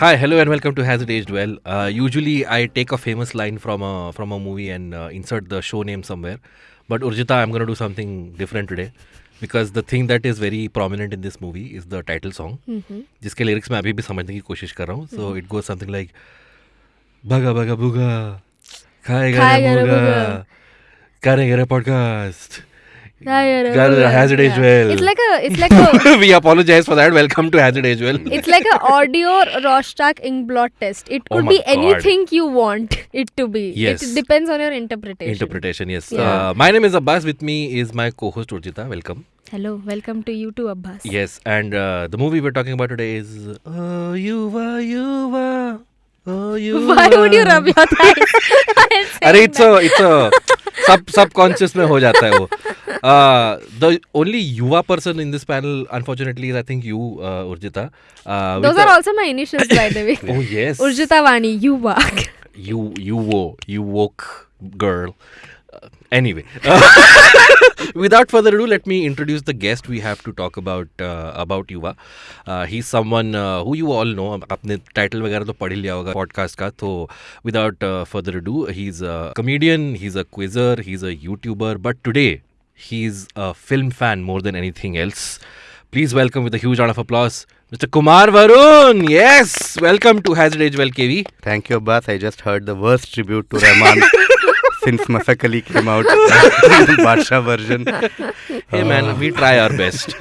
Hi, hello, and welcome to Has It Aged Well. Uh, usually, I take a famous line from a from a movie and uh, insert the show name somewhere. But Urjita, I'm going to do something different today because the thing that is very prominent in this movie is the title song, जिसके lyrics मैं अभी भी समझने की कोशिश कर रहा हूँ. So it goes something like Baga baga buga, खाएगा खाएगा मुर्गा. करेंगे रे aged well? It's like a, it's like a, we apologize for that. Welcome to It Aged Well. it's like an audio Rorschach ink blot test. It Oh could my be God. anything you want it to be. Yes. It depends on your interpretation. Interpretation, yes. Yeah. Uh, my name is Abbas. With me is my co-host Urjita. Welcome. Hello, welcome to you too, Abbas. Yes, and uh, the movie we're talking about today is Oh Yuva Yuva. Oh, अरे it's it's सब सब conscious में हो जाता है वो। The only युवा person in this panel unfortunately I think you Urjita those are also my initials by the way oh yes Urjita Vani Yuva you you वो you woke girl Anyway, without further ado, let me introduce the guest we have to talk about uh, about Yuva. Uh, he's someone uh, who you all know. I'm. वगैरह तो पढ़ ही लिया होगा podcast का podcast. So, without uh, further ado, he's a comedian. He's a a He's a YouTuber. But today, he's a film fan more than anything else. Please welcome with a huge round of applause, Mr. Kumar Varun. Yes, welcome to Has It Aged Well KV. Thank you, Abbas. I just heard the worst tribute to Rahman since Masakali came out. Badsha version. Hey man, we try our best.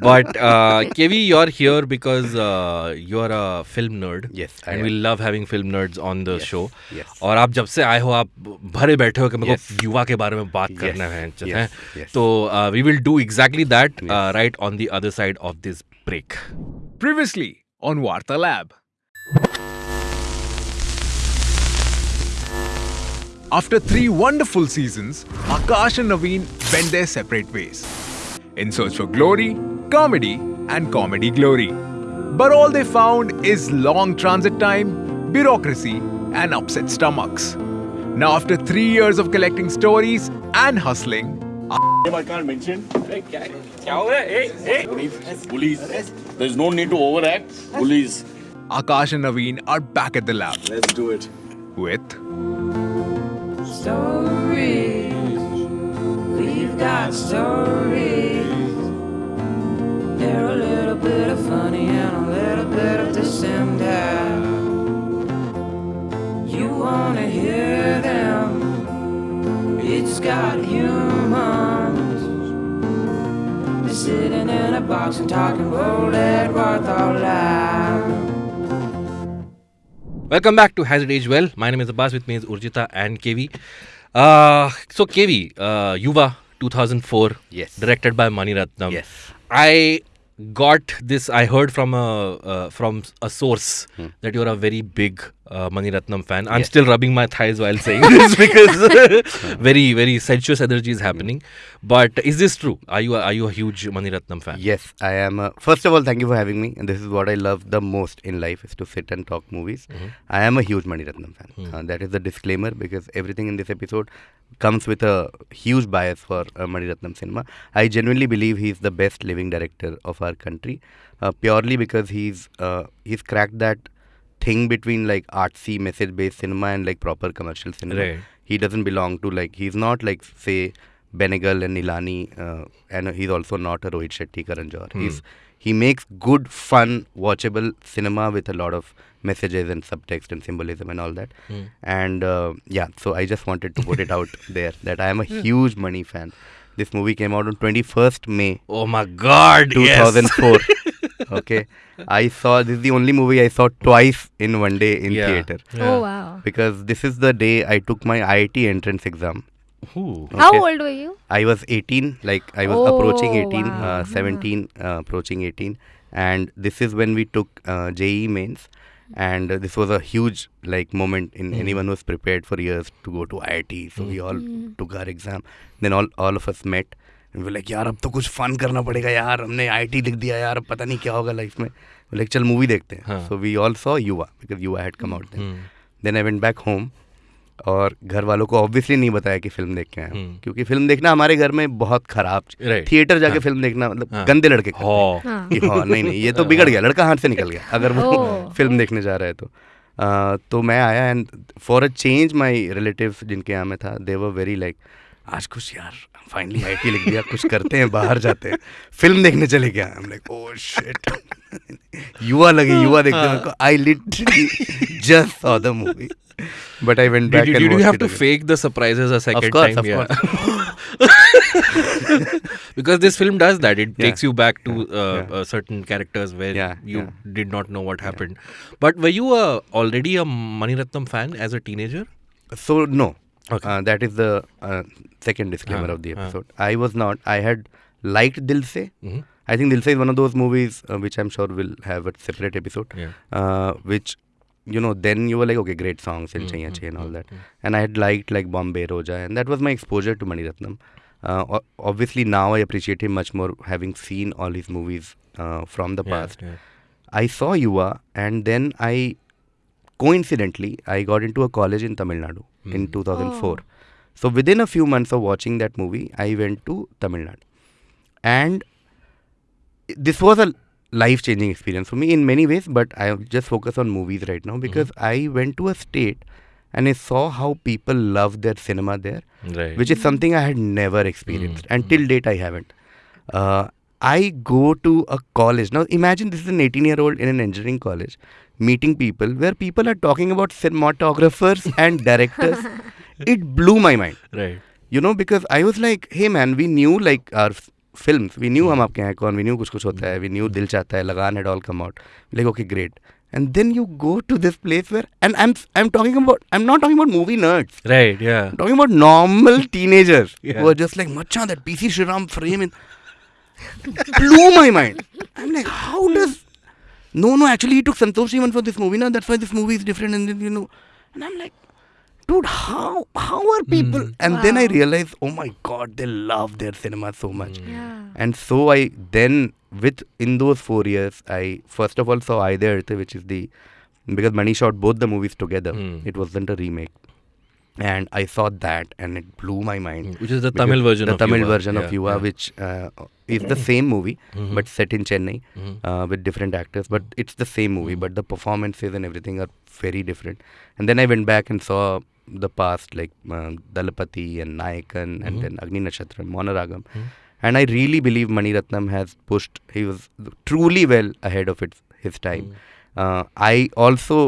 But uh, Kevi, you're here because uh, you're a film nerd. Yes, I and am. we love having film nerds on the Yes, show. yes. और आप जब से आए हो आप भरे बैठे हो कि मेरे Yes. को युवा के बारे में बात Yes, करना है yes, हैं? yes. तो we will do exactly that Yes. Right on the other side of this break Previously on Warta After three wonderful seasons, Akash and Naveen went their separate ways. In search for glory, comedy and comedy glory. But all they found is long transit time, bureaucracy and upset stomachs. Now after three years of collecting stories and hustling, I can't mention. Police. Police. There's no need to overact. Police. Akash and Naveen are back at the lab. Let's do it. With stories. We've got stories. They're a little bit of funny and a little bit of dissenter. You wanna hear them? It's got humans. They're sitting in a box and talking roll Edward all loud. Welcome back to Has It Aged Well. My name is Abbas. With me is Urjita and KV. Uh, so KV, uh, Yuva 2004. Yes. Directed by Mani Ratnam. Yes. I got this. I heard from a uh, from a source that you're a very big uh, Mani Ratnam fan. I'm Yes. still rubbing my thighs while saying this because very very sensuous energy is happening. But is this true? Are you a, are you a huge Mani Ratnam fan? Yes, I am. Uh, first of all, thank you for having me. And this is what I love the most in life is to sit and talk movies. I am a huge Mani Ratnam fan. Uh, that is the disclaimer because everything in this episode comes with a huge bias for uh, Mani Ratnam cinema. I genuinely believe he's the best living director of our country, uh, purely because he's uh, he's cracked that thing between like artsy message-based cinema and like proper commercial cinema. Right. He doesn't belong to like he's not like say Benegal and Nihalani, uh, and he's also not a Rohit Shetty Karan Johar. He's he makes good, fun, watchable cinema with a lot of messages and subtext and symbolism and all that. And uh, yeah, so I just wanted to put it out there that I am a huge Mani fan. This movie came out on 21st May Oh my God! yes. 2004. okay, I saw this is the only movie I saw twice in one day in Yeah. theater Yeah. Oh, wow. because this is the day I took my IIT entrance exam. Ooh. How Okay. old were you? I was 18, like I was Oh, approaching 18, wow. uh, 17, uh, approaching 18, and this is when we took uh, JEE mains, and uh, this was a huge like moment in anyone who's prepared for years to go to IIT. So we all took our exam. Then all all of us met. We यार अब तो कुछ fun करना पड़ेगा यार हमने IT लिख दिया यार पता नहीं क्या होगा लाइफ में बोले चल मूवी देखते हैं हाँ. So we all saw Yuva because Yuva had come out then then I went back home और घर वालों को ऑब्वियसली नहीं बताया कि फ़िल्म देख के हूँ हम्म। क्योंकि फ़िल्म देखना हमारे घर में बहुत खराब Right. थिएटर जाके हाँ। फ़िल्म देखना मतलब हाँ। गंदे लड़के करते हैं। हाँ हाँ कि हाँ नहीं नहीं ये तो बिगड़ गया लड़का हाथ से निकल गया अगर वो। फ़िल्म देखने जा रहा है तो अ, तो मैं आया and for a change my relatives जिनके यहाँ में था दे वर वेरी लाइक आज कुछ यार फाइनली आईटी लिख दिया कुछ करते हैं बाहर जाते हैं फ़िल्म देखने चले गया I am like oh shit Yuva लगे युवा देखते को I literally just saw the movie but I went Did back you, and did you have to again. fake the surprises a second of course, time? of yeah. course. because this film does that. It Yeah. takes you back to uh, Yeah. uh, certain characters where you did not know what happened. But were you uh, already a Maniratnam fan as a teenager? So no, Okay. uh, that is the uh, second disclaimer हाँ, of the हाँ. episode. I was not. I had liked Dil Se. Mhm. I think Dil Se is one of those movies uh, which I'm sure will have a separate episode. Yeah. Uh, which you know, then you were like, okay, great songs and Mm, Chaiya mm, Chai and all mm, that. mm. And I had liked like Bombay Roja, and that was my exposure to Mani Ratnam. Uh, obviously, now I appreciate him much more, having seen all his movies uh, from the Yeah, past. yeah. I saw Yuva, and then I coincidentally I got into a college in Tamil Nadu in Hmm. 2004. Oh. So within a few months of watching that movie, I went to Tamil Nadu, and this was a life-changing experience for me in many ways. But I just focus on movies right now because I went to a state and I saw how people love their cinema there Right. which is something I had never experienced, Mm, and till date I haven't. Uh, I go to a college now. Imagine this is an 18-year-old in an engineering college meeting people where people are talking about cinematographers and directors. It blew my mind, right. you know, because I was like, hey man, we knew like our f- films, we knew हम आपके हैं कौन, we knew कुछ कुछ होता है, we knew दिल चाहता है, लगान had all come out. Like okay, great. And then you go to this place where, and I'm I'm talking about, I'm not talking about movie nerds. Right. Yeah. I'm talking about normal teenagers Yeah. who are just like, Macha, that PC Shriram frame in blew my mind. I'm like, how does no no actually he took Santosh even for this movie now that's why this movie is different and then you know and I'm like dude how how are people Mm. and then I Wow. realized oh my god they love their cinema so much Mm. Yeah. and so I then with in those four years I first of all saw Aaytha Ezhuthu, which is the because Mani shot both the movies together. Hmm. It wasn't a remake. And I saw that and it blew my mind. Mm. Which is the Tamil version of the of Tamil Yuva. version of Yeah, Yuva, yeah. which uh, is the same movie Mhm. but set in Chennai Mhm. uh, with different actors. But it's the same movie, Mhm. but the performances and everything are very different. And then I went back and saw the past like um, Dalapati and Nayakan and then Agni Nakshatram, Mouna Ragam. And I really believe Mani Ratnam has pushed, he was truly well ahead of its, his time. Uh, I also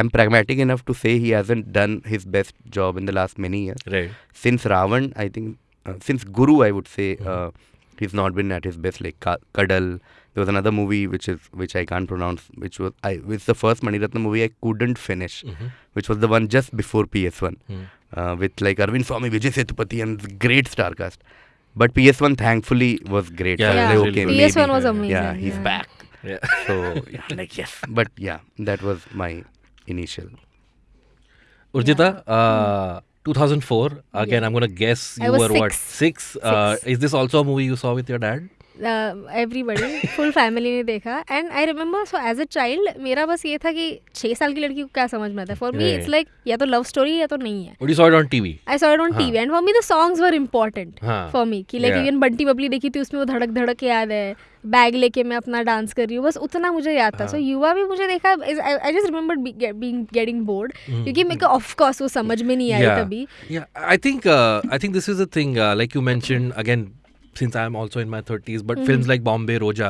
am pragmatic enough to say he hasn't done his best job in the last many years. Right. Since Ravan, I think, uh, since Guru, I would say Mhm. uh, he's not been at his best. Like Ka- Kadal, there was another movie which is which I can't pronounce, which was I it's the first Mani Ratnam movie I couldn't finish, Mhm. which was the one just before PS1 Mm. uh, with like Arvind Swamy, Vijay Sethupathi, and great star cast. But PS1 thankfully was great. Yeah, So Yeah. like, okay, PS1 maybe. was amazing. Yeah, he's back. Yeah. So yeah, like yes, but yeah, that was my initial. Urjita, uh, 2004. Again, Yeah. I'm gonna guess I you were what six. six. Uh, Six. is this also a movie you saw with your dad? Everybody full family ने देखा and I remember so as a child मेरा बस ये था कि छः साल की लड़की को क्या समझ में आता है फॉर मी इट्स लाइक या तो लव स्टोरी या तो नहीं है? आई सॉ इट ऑन हाँ. TV and for me the songs were important हाँ. फॉर मी कि लाइक इवन बंटी बबली देखी थी उसमें वो धड़क धड़क याद है बैग लेके मैं अपना डांस कर रही हूँ बस उतना मुझे याद था हाँ. सो युवा भी मुझे देखा I just remember being getting bored. क्योंकि मेरे को ऑफ़ कोर्स वो समझ में नहीं आई Yeah. तभी uh, I think this is the thing. Uh, like you mentioned again, since I'm also in my 30s, but films like Bombay Roja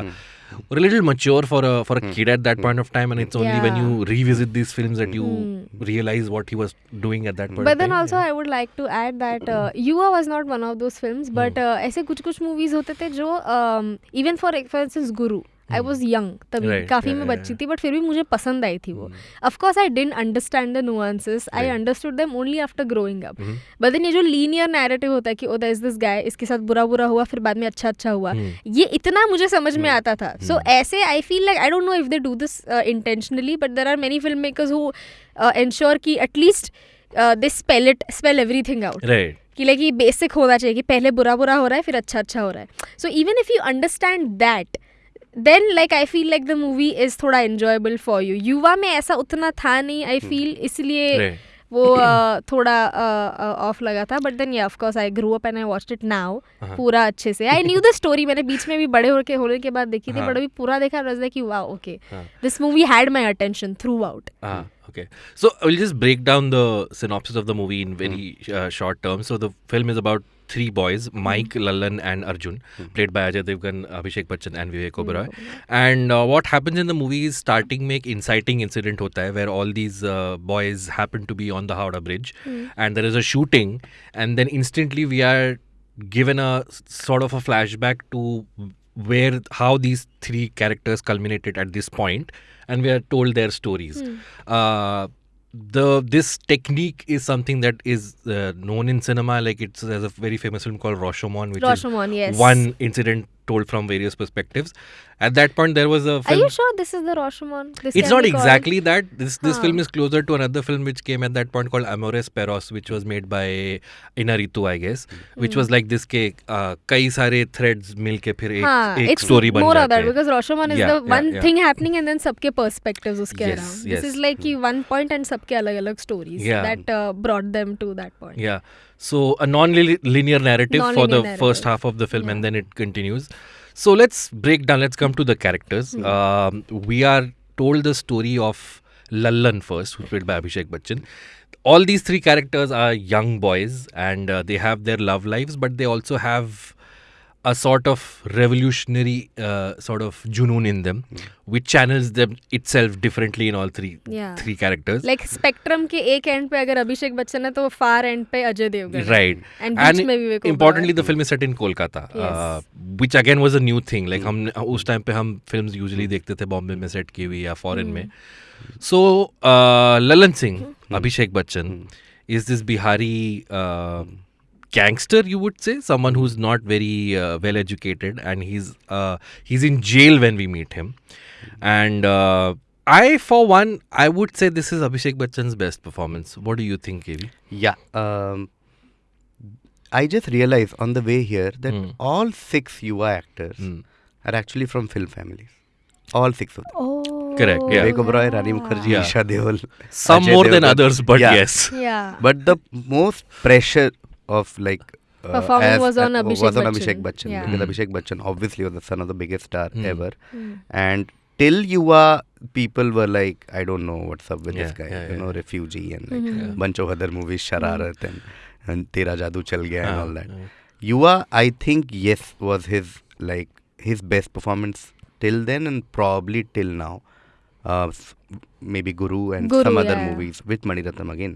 were a little mature for a for a kid at that point of time, and it's only when Yeah. you revisit these films that you Hmm. realize what he was doing at that point. But of then time. also I would like to add that uh, Yuva was not one of those films, but uh, ऐसे कुछ कुछ movies होते थे जो um, even for for instance Guru I was young तभी काफ़ी मैं बच्ची. थी बट फिर भी मुझे पसंद आई थी वो। Of I didn't understand the the nuances. I Right. understood them only after growing up. Mhm. ये जो लीनियर नैरेटिव होता है कि ओ there is this guy इसके साथ बुरा बुरा हुआ फिर बाद में अच्छा अच्छा हुआ Hmm. ये इतना मुझे समझ में आता था। सो ऐसे I feel like I don't know if they do this intentionally but there are many film makers who ensure की at least they spell it spell everything out कि लाइक ये बेसिक होना चाहिए कि पहले बुरा बुरा हो रहा है फिर अच्छा अच्छा हो रहा है। So even if you understand that then like I feel like the movie is थोड़ा एन्जॉयबल फॉर यू युवा में ऐसा उतना था नहीं आई फील इसलिए वो थोड़ा ऑफ़ लगा था but then yeah of course I grow up and I watched it now. पूरा अच्छे से आई न्यू द स्टोरी मैंने बीच में भी बड़े होके होने के बाद देखी थी हाँ। बट अभी पूरा देखा was like wow okay. This movie had my attention throughout okay. So I'll just break down the synopsis of the movie in very uh, short terms. So the film is about three boys hmm. Mike, mm. Lallan, and Arjun, mm. played by Ajay Devgan, Abhishek Bachchan, and Vivek hmm. Oberoi. And uh, what happens in the movie is starting make inciting incident hota hai, where all these uh, boys happen to be on the Howrah Bridge, hmm. and there is a shooting, and then instantly we are given a sort of a flashback to where how these three characters culminated at this point and we are told their stories mm. uh, the this technique is something that is uh, known in cinema like it's there's a very famous film called Rashomon which Rashomon, is yes. one incident told from various perspectives at that point there was a Are film you sure this is the Rashomon? This it's can not be called- exactly that. This this Huh. film is closer to another film which came at that point called Amores Perros, which was made by Inaritu, I guess, which Hmm. was like this के uh, कई सारे threads मिलके फिर एक हाँ, एक it's story बन more of जाते that हैं. because Rashomon is Yeah, the yeah, one yeah. thing happening and then सबके perspectives उसके Yes, around. yes. This is like कि one point and सबके अलग अलग stories Yeah. that uh, brought them to that point. Yeah. So a non-linear narrative for the Non-linear first half of the film, and then it continues. So let's break down. Let's come to the characters. Hmm. Um, we are told the story of Lallan first, who's played by Abhishek Bachchan. All these three characters are young boys, and uh, they have their love lives, but they also have a sort of revolutionary uh, sort of junoon in them, which channels them itself differently in all three Yeah. three characters. Like spectrum के एक end पे अगर अभिषेक बच्चन है तो far end पे अजय देवगन है. right And बीच में Vivek Oberoi. importantly the film is set in kolkata Yes. uh, which again was a new thing like हम उस टाइम पे हम फिल्म्स यूजुअली देखते थे बॉम्बे में सेट की हुई या फॉरेन में सो Lalan Singh Abhishek Bachchan is this bihari uh, gangster you would say someone who's not very uh, well educated and he's uh, he's in jail when we meet him and uh, i for one i would say this is abhishek bachchan's best performance what do you think KV? Yeah. Um, I just realized on the way here that Hmm. all six Yuva actors Hmm. are actually from film families. All six of them. Oh. Correct, yeah. Vivek Oberoi, Rani Mukherjee, Yeah. Isha Deol. some Ajay more than others but Yeah. yes Yeah. But the most pressure of like uh, Performing as- was on uh, Abhishek was on Bachchan. Abhishek Bachchan Yeah. because Hmm. Abhishek Bachchan obviously was the son of the biggest star Hmm. ever, Hmm. and till Yuva people were like, I don't know what's up with Yeah, this guy, yeah, you yeah. know, refugee and like Mhm. bunch of other movies, Shararat and, and Tera Jadoo Chal Gaya and Ah, all that. Yuva, I think yes was his like his best performance till then and probably till now. Uh, maybe Guru and Guru, some other yeah. movies with Maniratnam again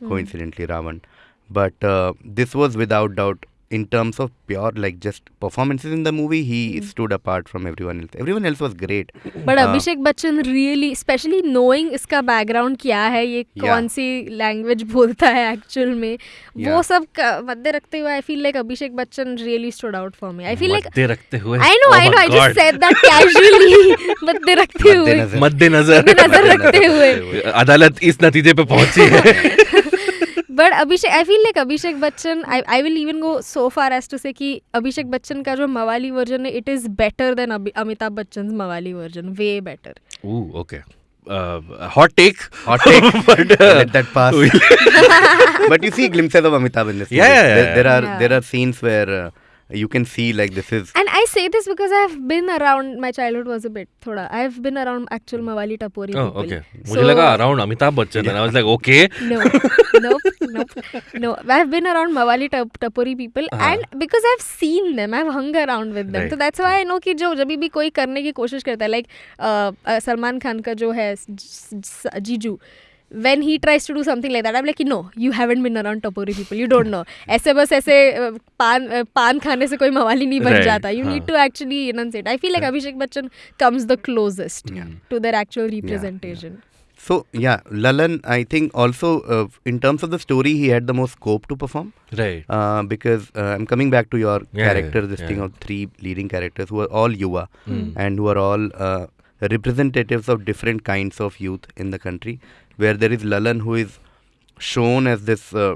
Hmm. coincidentally Ravan. But uh, this was without doubt, in terms of pure like just performances in the movie, he Hmm. stood apart from everyone else. Everyone else was great. But Uh, Abhishek Bachchan really specially knowing इसका background क्या है ये Yeah. कौन सी language बोलता है actual में वो Yeah. सब क- मद्दे रखते हुए I feel like Abhishek Bachchan really stood out for me I feel like मद्दे रखते हुए I know Oh I know I. Just said that casually मद्दे रखते हुए मद्देनजर। मद्देनजर नज़र रखते हुए अदालत इस नतीजे पे पहुँची है but Abhishek I feel like Abhishek Bachchan I I will even go so far as to say कि अभिषेक बच्चन का जो मवाली वर्जन है it is better than Amitabh Bachchan मवाली version way better Ooh, okay. Uh, hot take. Hot take. but uh, Let that pass. but you see glimpses of Amitabh in this. Yeah, movie. yeah, There, yeah. there are Yeah. there are scenes where uh, you can see like this is And I say this because I've been around. My childhood was a bit thoda. I've been around actual Mawali Tapori oh, people. okay. मुझे लगा around Amitabh Bachchan and I was like, okay. No, nope, nope, no. I've been around Mawali tap- Tapori people, हाँ. and because I've seen them, I've hung around with them. Right. So that's why I know कि जो जब भी कोई करने की कोशिश करता है, like सलमान खान का जो है ज- ज- जीजू. when he tries to do something like that, I'm like, no, you haven't been around Tapori people. You don't know. ऐसे बस ऐसे पान पान खाने से कोई मवाली नहीं बन जाता. You need to actually enunciate. I feel like Abhishek Bachchan comes the closest to their actual representation. So yeah, Lalan, I think also uh, in terms of the story, he had the most scope to perform. Right. Uh, because uh, I'm coming back to your yeah, character, this yeah. thing of three leading characters who are all Yuva mm. and who are all uh, representatives of different kinds of youth in the country Where there is Lalan, who is shown as this uh,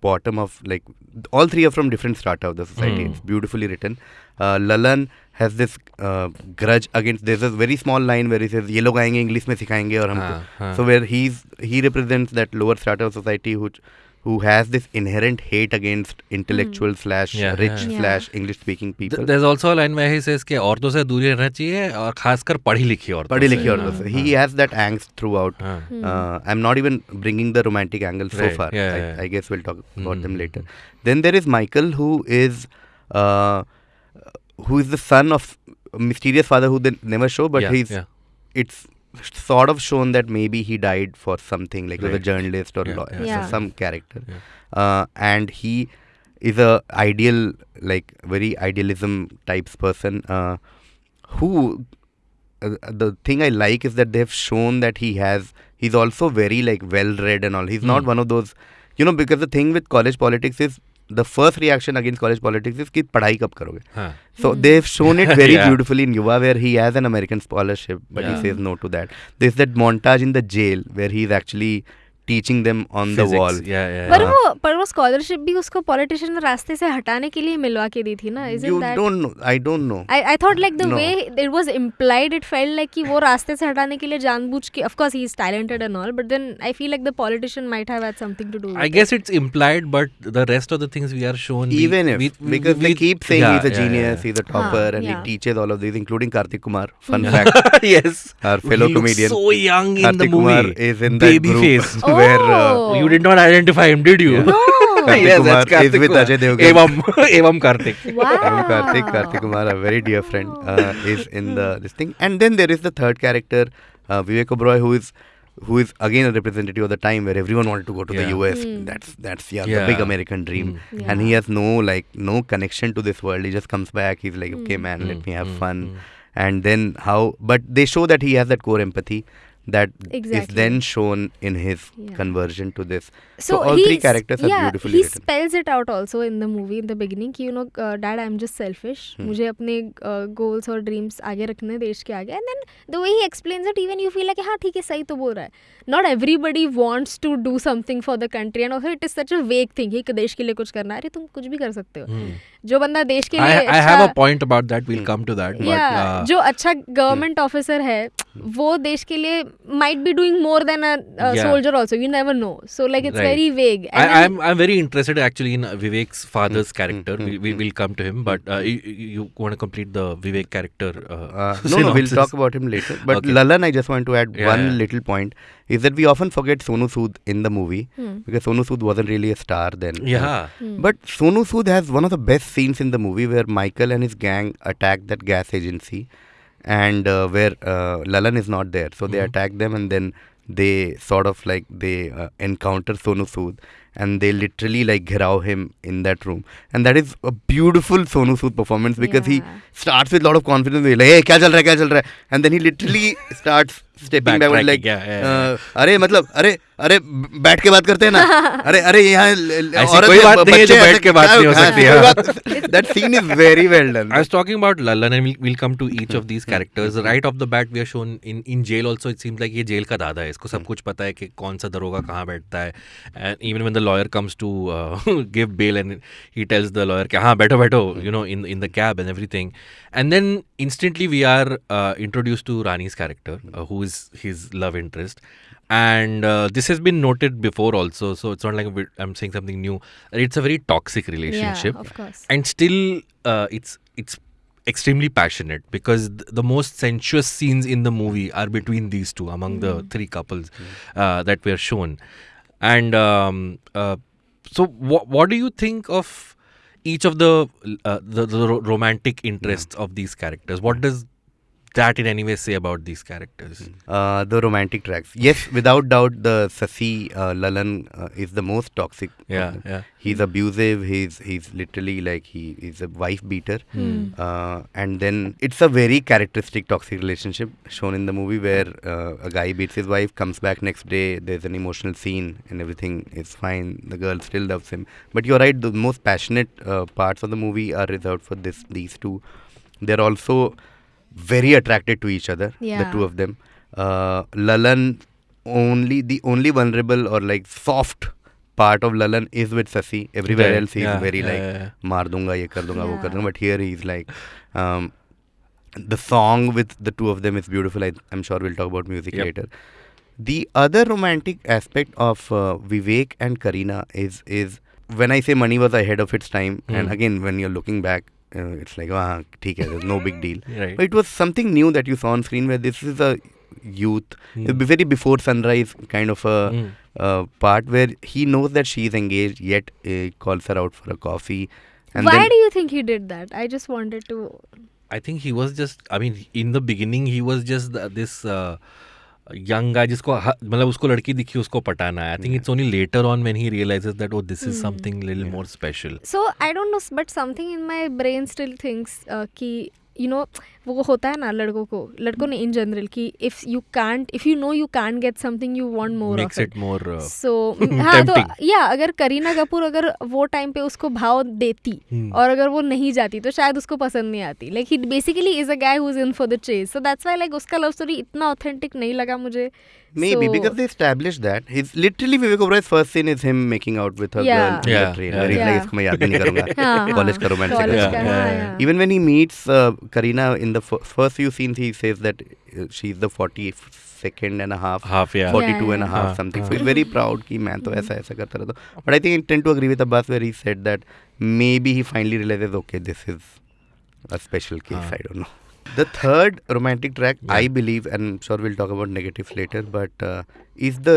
bottom of like all three are from different strata of the society. Hmm. It's beautifully written. Uh, Lalan has this uh, grudge against. There's a very small line where he says, "ये लोग आएंगे English में सिखाएंगे और हमको." हाँ, हाँ. So where he's he represents that lower strata of society who who has this inherent hate against intellectual slash Yeah, rich yeah. slash English speaking Th- people. There's also a line where he says कि औरतों से दूरी रहना चाहिए और खासकर पढ़ी लिखी औरतों पढ़ी से। लिखी औरतों से. He has that angst throughout. हाँ. Uh, I'm not even bringing the romantic angle so Right, far. yeah, I, yeah. I guess we'll talk about them Mhm. later. Then there is Michael, who is uh, who is the son of a mysterious father who they never show, but Yeah, he's yeah. it's sort of shown that maybe he died for something, like he was a journalist or Yeah, lawyer, yeah. so some character, Yeah. uh, and he is a ideal, like very idealism types person, uh, who. Uh, the thing I like is that they've shown that he has. He's also very like well read and all. He's not Hmm. one of those, you know, because the thing with college politics is the first reaction against college politics is कि पढ़ाई कब करोगे? So they shown it very beautifully in Yuva where he has an American scholarship but he says no to that this that montage in the jail where he is actually teaching them on the wall पर वो पर वो scholarship भी उसको politician रास्ते से हटाने के लिए मिलवा के दी थी ना? Is it that don't know I don't know I I thought like the way it was implied it felt like कि वो रास्ते से हटाने के लिए जानबूझ के of course he is talented and all but then I feel like the politician might have had something to do I guess it's implied but the rest of the things we are shown even if because we, keep saying he is a genius he is a topper and he teaches all of teaches including Kartik Kumar fun fact yes our fellow comedian so young in the movie is in the the movie. where uh, Oh. You did not identify him, did you? No. Kartik yes, Kumar that's Kartik is with Kumar. Ajay Devgan. Evam, Evam Kartik. wow Evam Kartik, Kartik Kumar, a very dear friend, uh, is in the this thing. And then there is the third character, uh, Vivek Oberoi, who is who is again a representative of the time where everyone wanted to go to the Yeah. US. Hmm. That's that's yeah, Yeah. the big American dream. Mm. And he has no like no connection to this world. He just comes back. He's like, okay, man, let me have fun. And then how? But they show that he has that core empathy that exactly. is then shown in his Yeah. conversion to this. so, so all three characters are beautifully he written. spells it out also in the movie in the beginning कि you know uh, dad I'm just selfish Hmm. मुझे अपने goals और dreams आगे रखने हैं देश के आगे and then the way he explains it even you feel like हाँ ठीक है सही तो बोल रहा है not everybody wants to do something for the country and also it is such a vague thing कि देश के लिए कुछ करना है अरे तुम कुछ भी कर सकते हो Hmm. जो बंदा देश के I, लिए I have a अच्छा point about that. We'll come to that. yeah, But, yeah, uh, जो अच्छा गवर्नमेंट ऑफिसर है वो देश के लिए might be doing more than a, a Yeah. soldier also you never know so like it's Right. very vague I, And then- I'm I'm very interested actually in uh, Vivek's father's character. mm, we, we mm. will come to him, but uh, you, you want to complete the Vivek character? Uh, Uh, no, no, we'll synopsis? talk about him later. But Okay. Lalan, I just want to add Yeah, one yeah. little point is that we often forget Sonu Sood in the movie Hmm. because Sonu Sood wasn't really a star then. Yeah. Hmm. But Sonu Sood has one of the best scenes in the movie where Michael and his gang attack that gas agency and uh, where uh, Lalan is not there. So they Mhm. attack them and then they sort of like they uh, encounter Sonu Sood and they literally like ghirao him in that room. And that is a beautiful Sonu Sood performance because Yeah. he starts with a lot of confidence. He's like, hey, क्या चल रहा है क्या चल रहा है? And then he literally starts stepping backward like, Backtracking, yeah, yeah, uh, अरे मतलब अरे अरे बैठ के बात करते हैं ना। अरे अरे यहाँ कोई बात नहीं है जो बैठ के बात हाँ, नहीं हो सकती है। That scene is very well done I was talking about Lallan and we will come to each of these characters right off the bat we are shown in in jail also it seems like ये जेल का दादा है इसको सब कुछ पता है कि कौन सा दरोगा कहाँ बैठता है। And even when the lawyer comes to give bail and he tells the lawyer कि हाँ बैठो बैठो you know in in the cab and everything and then instantly we are introduce to Rani's character who is his love interest And uh, this has been noted before also, so it's not like I'm saying something new. It's a very toxic relationship. yeah of course. And still uh, it's it's extremely passionate because th- the most sensuous scenes in the movie are between these two among the three couples uh, that were shown. And um, uh, so wha- what do you think of each of the uh, the, the ro- romantic interests of these characters? What does that in any way say about these characters? Uh, the romantic tracks. Yes without doubt the Sasi uh, Lalan uh, is the most toxic yeah yeah. He's abusive he's he's literally like he is a wife beater. Hmm. uh, and then it's a very characteristic toxic relationship shown in the movie where uh, a guy beats his wife comes back next day there's an emotional scene and everything is fine. The girl still loves him. But you're right the most passionate uh, parts of the movie are reserved for this these two. They're also very attracted to each other, yeah. the two of them. Uh, Lalan only the only vulnerable or like soft part of Lalan is with Sasi. Everywhere yeah, else he's yeah, very yeah, like yeah, yeah. dunga, ye kar dunga, yeah. wo kar dunga. But here he's like um, the song with the two of them is beautiful. I, am sure we'll talk about music yep. later. The other romantic aspect of uh, Vivek and Kareena is is when I say Mani was ahead of its time, mm. and hmm. again when you're looking back, uh, it's like ah, theek hai, there's no big deal. Right. But it was something new that you saw on screen where this is a youth, a very before sunrise kind of a Hmm. uh, part where he knows that she is engaged, yet uh, calls her out for a coffee. And Why then, do you think he did that? I just wanted to. I think he was just. I mean, in the beginning, he was just th- this uh, young guy जिसको मतलब उसको लड़की दिखी उसको पटाना I think it's only later on when he realizes that oh this is something little more special so I don't know but something in my brain still thinks कि you know वो होता है ना लड़कों को लड़कों ने इन जनरल की if you can't if you know you can't get something you want more more so हाँ तो या अगर करीना कपूर अगर वो टाइम पे उसको भाव देती और अगर वो नहीं जाती तो शायद उसको पसंद नहीं आती। Like he basically is a guy who is in for the chase so that's why like उसका लव स्टोरी इतना ऑथेंटिक नहीं लगा मुझे। Maybe because they establish that he is literally Vivek Oberoi first scene is him making out with a girl in the trailer इसको मैं याद नहीं करूँगा। कॉलेज का romantic even when he meets Kareena in the f- first few scenes he says that uh, she's the 42nd and a half half yeah. 42 yeah, yeah. and a half uh, something. Uh. so he's very proud ki main to aisa aisa karta rehta but i think i tend to agree with abbas where he said that maybe he finally realizes okay this is a special case ah. i don't know. The third romantic track yeah. i believe and I'm sure we'll talk about negatives later but uh, is the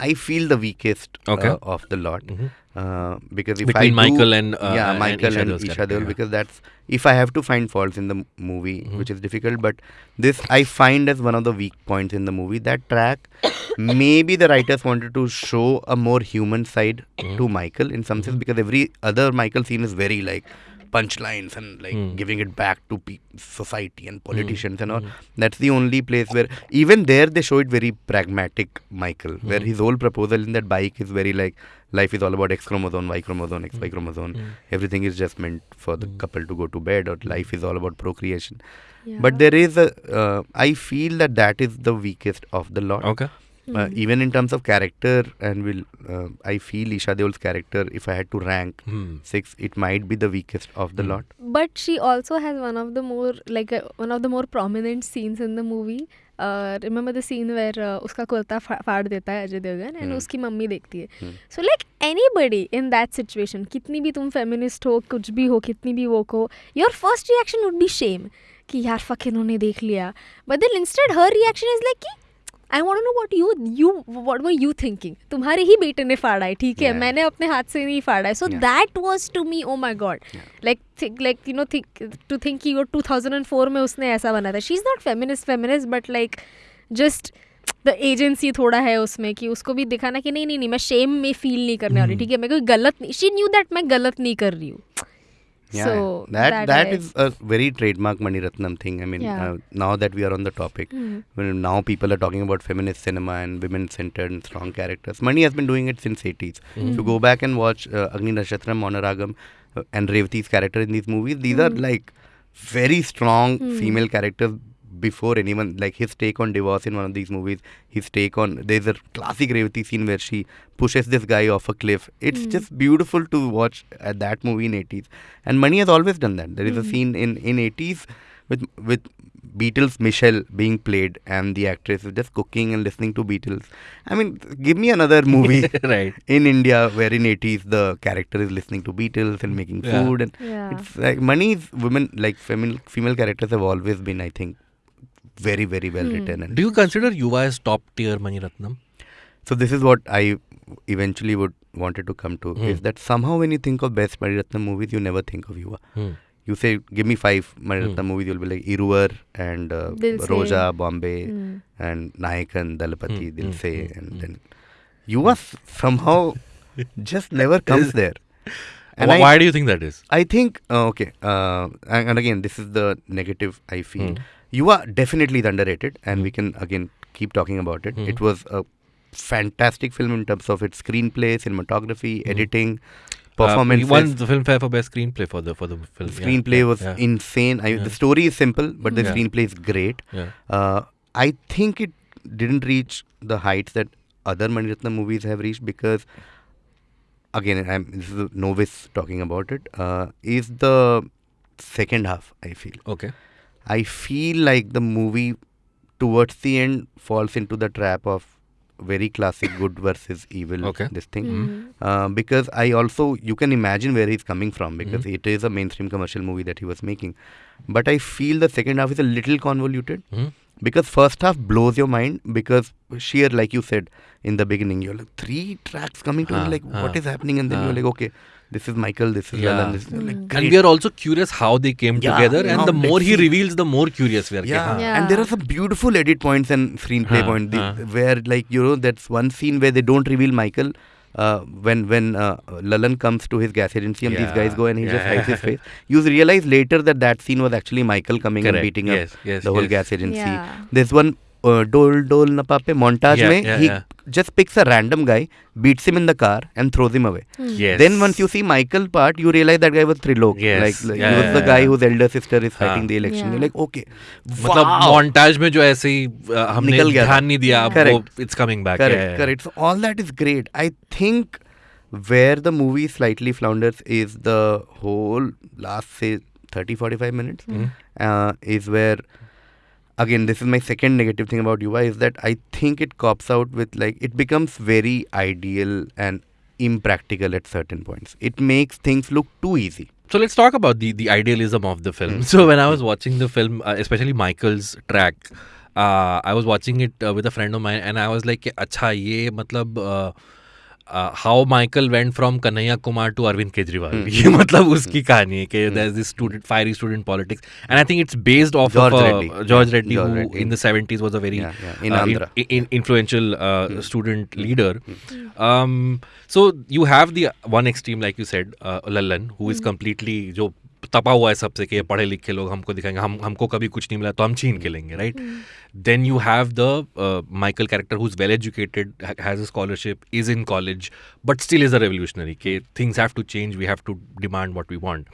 I feel the weakest Okay. uh, of the lot. Mhm. Uh, because if Between I do, Michael and, uh, yeah Michael and Isha Deol yeah. because that's if I have to find faults in the m- movie Mhm. which is difficult but this I find as one of the weak points in the movie that track maybe the writers wanted to show a more human side Mhm. to Michael in some sense Mhm. because every other Michael scene is very like punchlines and like Mm. giving it back to pe- society and politicians and all Mhm. that's the only place where even there they show it very pragmatic Michael where Mhm. his whole proposal in that bike is very like life is all about X chromosome Y chromosome X Y Mm. chromosome Mm. everything is just meant for the Mm. couple to go to bed or life is all about procreation Yeah. but there is a uh, i feel that that is the weakest of the lot Okay. Uh, Mhm. even in terms of character and will uh, i feel isha deol's character if i had to rank Hmm. six it might be the weakest of the Mm. lot but she also has one of the more like uh, one of the more prominent scenes in the movie uh, remember the scene where uh, उसका कुर्ता फाड़ देता है Ajay Devgan and Hmm. उसकी mummy देखती है Hmm. So like any in that situation कितनी भी तुम फेमिनिस्ट हो कुछ भी हो कितनी भी वो हो your first reaction would be shame कि यार फक इन्होंने देख लिया but then instead her reaction is like कि I want know what you you what were you thinking तुम्हारे ही बेटे ने फाड़ा है ठीक है? Yeah. मैंने अपने हाथ से नहीं फाड़ा है। So that was to me oh my God like like you know think to think कि वो 2004 में उसने ऐसा बना था। She is not feminist feminist but like just the agency थोड़ा है उसमें कि उसको भी दिखाना कि नहीं नहीं नहीं मैं शेम में फील नहीं करने वाली हम्म। ठीक है? मैं कोई गलत नहीं शी न्यू दैट मैं गलत नहीं कर रही हूँ। Yeah So, that that that है. is a very trademark mani ratnam thing i mean Yeah. uh, now that we are on the topic when now people are talking about feminist cinema and women centered and strong characters mani has been doing it since 80s if you go back and watch uh, agni nakshatram monaragam uh, and revati's character in these movies these are Hmm. like very strong Hmm. female characters before anyone like his take on divorce in one of these movies his take on there's a classic revati scene where she pushes this guy off a cliff it's Hmm. just beautiful to watch uh, that movie in 80s and mani has always done that there is a Hmm. scene in in 80s with with Beatles Michelle being played and the actress is just cooking and listening to Beatles. I mean, give me another movie right. in India where in 80s the character is listening to Beatles and making Yeah. food and Yeah. it's like Mani's women like female female characters have always been I think very very well Hmm. written and Do you consider Yuva as top tier Mani Ratnam? so this is what I eventually would wanted to come to Hmm. is that somehow when you think of best Mani Ratnam movies you never think of Yuva. Hmm. You say give me five Mani Hmm. Ratnam movies you'll be like Iruvar and uh, Roja Bombay Hmm. and Nayakan, Dalapati, Hmm, Dil hmm, Se, hmm, and hmm. then Yuva s- somehow just never comes there. And Wh- I, Why do you think that is? I think uh, okay, uh, and, and again this is the negative I feel. Hmm. are definitely underrated, and Hmm. we can again keep talking about it. Hmm. It was a fantastic film in terms of its screenplay, cinematography, Hmm. editing, Uh, performances. he won the Filmfare for best screenplay for the for the film. yeah, screenplay yeah, was yeah, insane. I. The story is simple, but the Yeah. screenplay is great. Uh, I think it didn't reach the heights that other Mani Ratnam movies have reached because, again, I'm this is a novice talking about it. Uh, is the second half I feel. Okay. I feel like the movie towards the end falls into the trap of very classic good versus evil. Okay. This thing. Hmm. Uh, because I also you can imagine where he's coming from because Mhm. it is a mainstream commercial movie that he was making, but I feel the second half is a little convoluted Mhm. because first half blows your mind because sheer like you said in the beginning you're like three tracks coming to Huh, like what huh, is happening and then huh. you're like okay this is Michael this is Yeah. Lalan this is like Mm. And we are also curious how they came Yeah, together, and now the more he see. reveals, the more curious we are. yeah. getting. Yeah. and there are some beautiful edit points and screenplay Huh, points huh. where like you know that's one scene where they don't reveal Michael uh, when when uh, Lalan comes to his gas agency and these guys go and he just yeah. hides his face you realize later that that scene was actually Michael coming Correct. and beating yes, up yes, the whole yes. gas agency Yeah. there's one uh, dol dol napape montage Yeah, mein yeah, he yeah. just picks a random guy beats him in the car and throws him away Mm. Yes. then once you see Michael part, you realize that guy was Trilok. Yes. Like, like Yeah, he was yeah, the yeah, guy yeah. whose elder sister is fighting हाँ. the election. Yeah. You're like, okay. मतलब montage में जो ऐसे ही uh, हमने निकल गया था. ध्यान नहीं दिया. वो it's coming back Correct, Yeah, yeah. correct. So all that is great. I think where the movie slightly flounders is the whole last say 30 45 minutes Mhm. uh, is where again this is my second negative thing about ui is that i think it cops out with like it becomes very ideal and impractical at certain points. It makes things look too easy. So let's talk about the the idealism of the film. Hmm. So when i was watching the film uh, especially michael's track uh, i was watching it uh, with a friend of mine and i was like acha ye matlab uh, how Michael went from Kanhaiya Kumar to Arvind Kejriwal ये मतलब उसकी कहानी है कि there is this student fiery student politics and I think it's based off George Reddy who in the 70s was a very influential student leader so you have the one extreme like you said Lallan who is completely जो तपा हुआ है सबसे कि पढ़े लिखे लोग हमको दिखाएँगे। हम हमको कभी कुछ नहीं मिला तो हम छीन के लेंगे right then you have the Michael character who is well educated has a scholarship is in college but still is a revolutionary के things have to change we have to demand what we want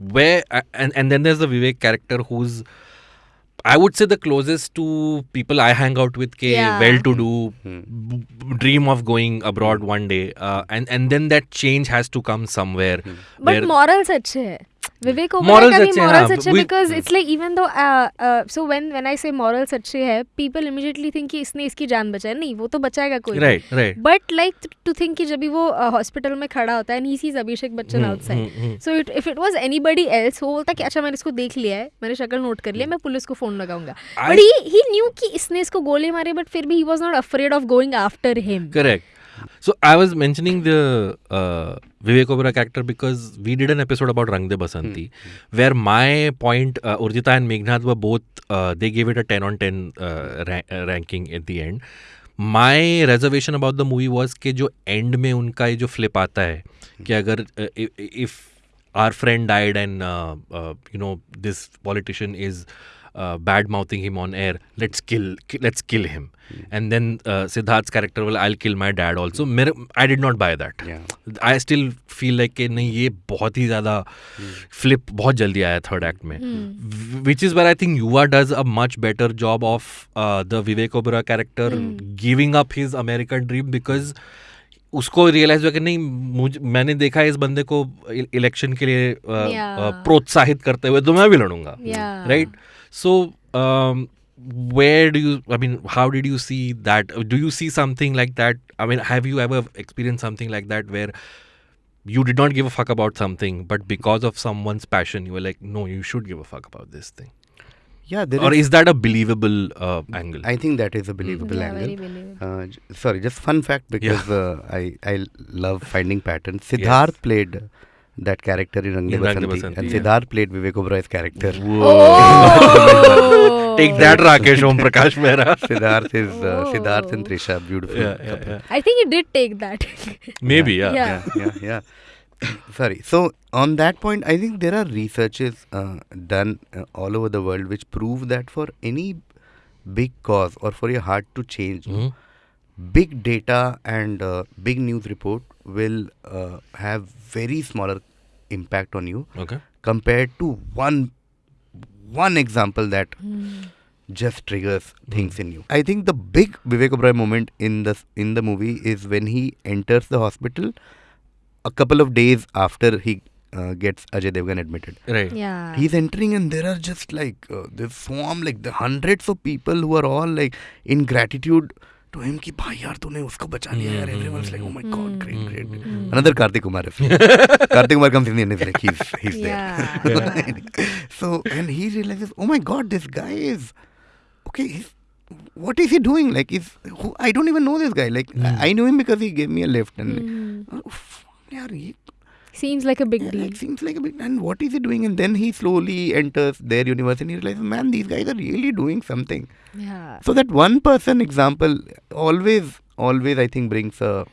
way and then there is a Vivek character who is I would say the closest to people I hang out with के well to do dream of going abroad one day and and then that change has to come somewhere but morals अच्छे हैं। विवेक Oberoi Morals का भी हाँ, अच्छे because it's like even though so when when I से morals अच्छे हैं people immediately think कि इसने इसकी जान बचाई नहीं वो तो बचाएगा कोई right, right. But like to think कि जब भी वो हॉस्पिटल में खड़ा होता है and he sees Abhishek Bachchan outside. So it if it was anybody else वो बोलता कि अच्छा मैंने इसको देख लिया है मैंने शक्ल नोट कर लिया मैं पुलिस को फ़ोन लगाऊँगा बट ही ही न्यू कि इसने इसको गोली मारी बट फिर भी he was not afraid of going after him Correct. So I was mentioning the uh, Vivek Oberoi character because we did an episode about Rang De Basanti, hmm. where my point, uh, Urjita and Meghnad were both, uh, they gave it a 10 on 10 uh, ra- uh, ranking at the end. My reservation about the movie was कि जो end में उनका ये जो flip आता है कि अगर uh, if, if our friend died and uh, uh, you uh, bad mouthing him on air let's kill ki- let's kill him Mm. and then uh, siddharth's character will i'll kill my dad also मेरे i did not buy that Yeah. i still feel like कि नहीं ये बहुत ही ज़्यादा flip बहुत जल्दी आया third act में which is where i think yuva does a much better job of uh, the vivek oberoi character mm. giving up his american dream because उसको रियलाइज़ हुआ कि नहीं मुझ मैंने देखा है इस बंदे को इलेक्शन के लिए अ, अ, Yeah. प्रोत्साहित करते हुए तो मैं भी लड़ूँगा right Yeah. right so um, where do you i mean how did you see that do you see something like that i mean have you ever experienced something like that where you did not give a fuck about something but because of someone's passion you were like no you should give a fuck about this thing Yeah, there or is- is that a believable uh, angle I think that is a believable Yeah, angle. believable. Uh, j- sorry, just fun fact because uh, I I love finding patterns. Siddharth played that character in Rang De In Basanti, Basanti, and yeah. Siddharth played Vivek Oberoi's character. Oh. take that rakesh om prakash mehra Siddharth is uh. Siddharth and Trisha, beautiful. yeah, yeah, couple. yeah. I think he did take that. maybe yeah, Yeah. yeah, yeah, yeah. Sorry. So on that point, I think there are researches uh, done uh, all over the world which prove that for any big cause or for your heart to change, Mhm. Big data and uh, big news report will uh, have very smaller impact on you okay compared to one one example that just triggers things in you. I think the big Vivek Oberoi moment in the in the movie is when he enters the hospital a couple of days after he uh, gets Ajay Devgan admitted. Right. Yeah. He's entering and there are just like uh, this swarm like the hundreds of people who are all like in gratitude to him कि भाई यार तूने उसको बचा लिया यार everyone's like oh my god great great another Karthik Kumar reference Karthik Kumar comes in and is like he's he's Yeah. there so and he realizes oh my god this guy is okay he's what is he doing like is who, I don't even know this guy like I, I knew him because he gave me a lift and Mhm. oh, f- यार ये Seems like a big yeah, deal. like, seems like a bit. And what is he doing? And then he slowly enters their universe and he realizes, man, these guys are really doing something. Yeah. So that one person example always, always, I think, brings a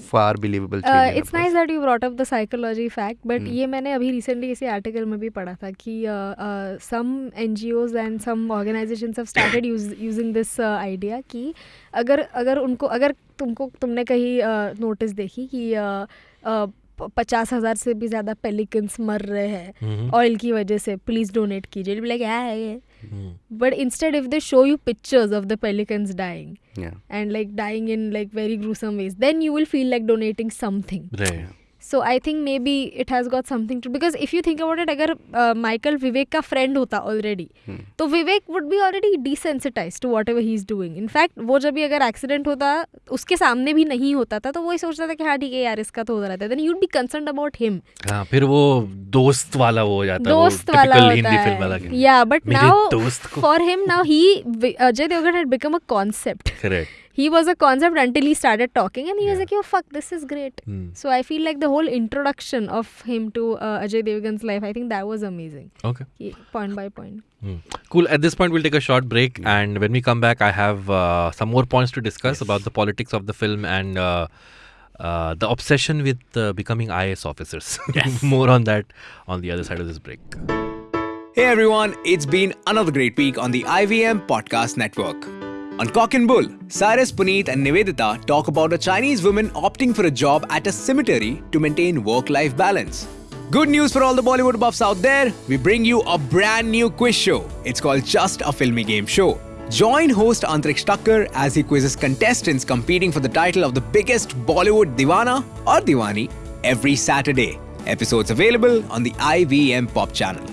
far believable change. Uh, in a it's nice person. that you brought up the psychology fact but Hmm. ये मैंने अभी recently किसी article में भी पढ़ा था कि uh, uh, some NGOs and some organizations have started use, using this uh, idea कि अगर अगर उनको अगर तुमको तुमने कहीं नोटिस देखी कि uh, uh, प- पचास हज़ार से भी ज़्यादा पेलिकन्स मर रहे हैं. ऑयल की वजह से प्लीज़ डोनेट कीजिए। लाइक क्या है ये. But instead if they show you pictures of the pelicans dying and like dying in like very gruesome ways then you will feel like donating donating Right. so i think maybe it has got something to because if you think about it अगर Michael Vivek का friend होता already Hmm. तो Vivek would be already desensitise to whatever he is doing in fact वो जब भी अगर accident होता उसके सामने भी नहीं होता था तो वो ही सोचता था कि हाँ ठीक है यार इसका तो होता रहता है। Then you'd be concern about him फिर वो दोस्त वाला वो हो जाता है वो दोस्त वाला होता है। या but now for him now he Ajay Devgn had become a concept correct. He was a concept until he started talking and he was like yo fuck this is great Hmm. so i feel like the whole introduction of him to uh, ajay devgan's life i think that was amazing okay He- point by point Hmm. Cool. At this point, we'll take a short break, and when we come back, I have uh, some more points to discuss about the politics of the film and uh, uh, the obsession with uh, becoming IAS officers. Yes. more on that on the other side of this break. Hey everyone, it's been another great week on the IVM Podcast Network. On Cock and Bull, Cyrus, Puneet, and Nivedita talk about a Chinese woman opting for a job at a cemetery to maintain work life balance. Good news for all the Bollywood buffs out there we bring you a brand new quiz show. It's called Just a Filmy Game Show. Join host Antriksh Thakkar as he quizzes contestants competing for the title of the biggest Bollywood Divana or Diwani every Saturday. Episodes available on the IVM Pop channel.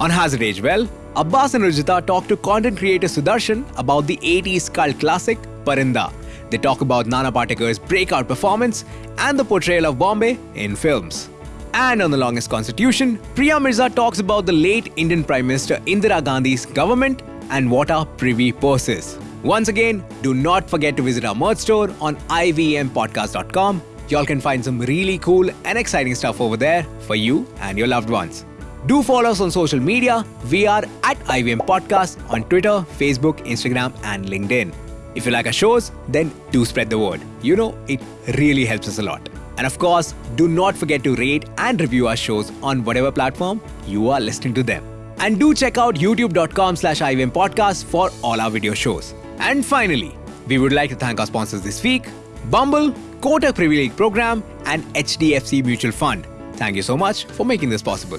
On Has It Aged Well, Abbas and Rajita talk to content creator Sudarshan about the 80s cult classic Parinda. They talk about Nana Patekar's breakout performance and the portrayal of Bombay in films. And on the longest constitution, Priya Mirza talks about the late Indian Prime Minister Indira Gandhi's government and what are privy purses. Once again, do not forget to visit our merch store on ivmpodcast.com. Y'all can find some really cool and exciting stuff over there for you and your loved ones. Do follow us on social media. We are at IVM Podcast on Twitter, Facebook, Instagram, and LinkedIn. If you like our shows, then do spread the word. You know, it really helps us a lot. And of course, do not forget to rate and review our shows on whatever platform you are listening to them. And do check out youtube.com slash IVM podcast for all our video shows. And finally, we would like to thank our sponsors this week, Bumble, Kotak Privy League Program, and HDFC Mutual Fund. Thank you so much for making this possible.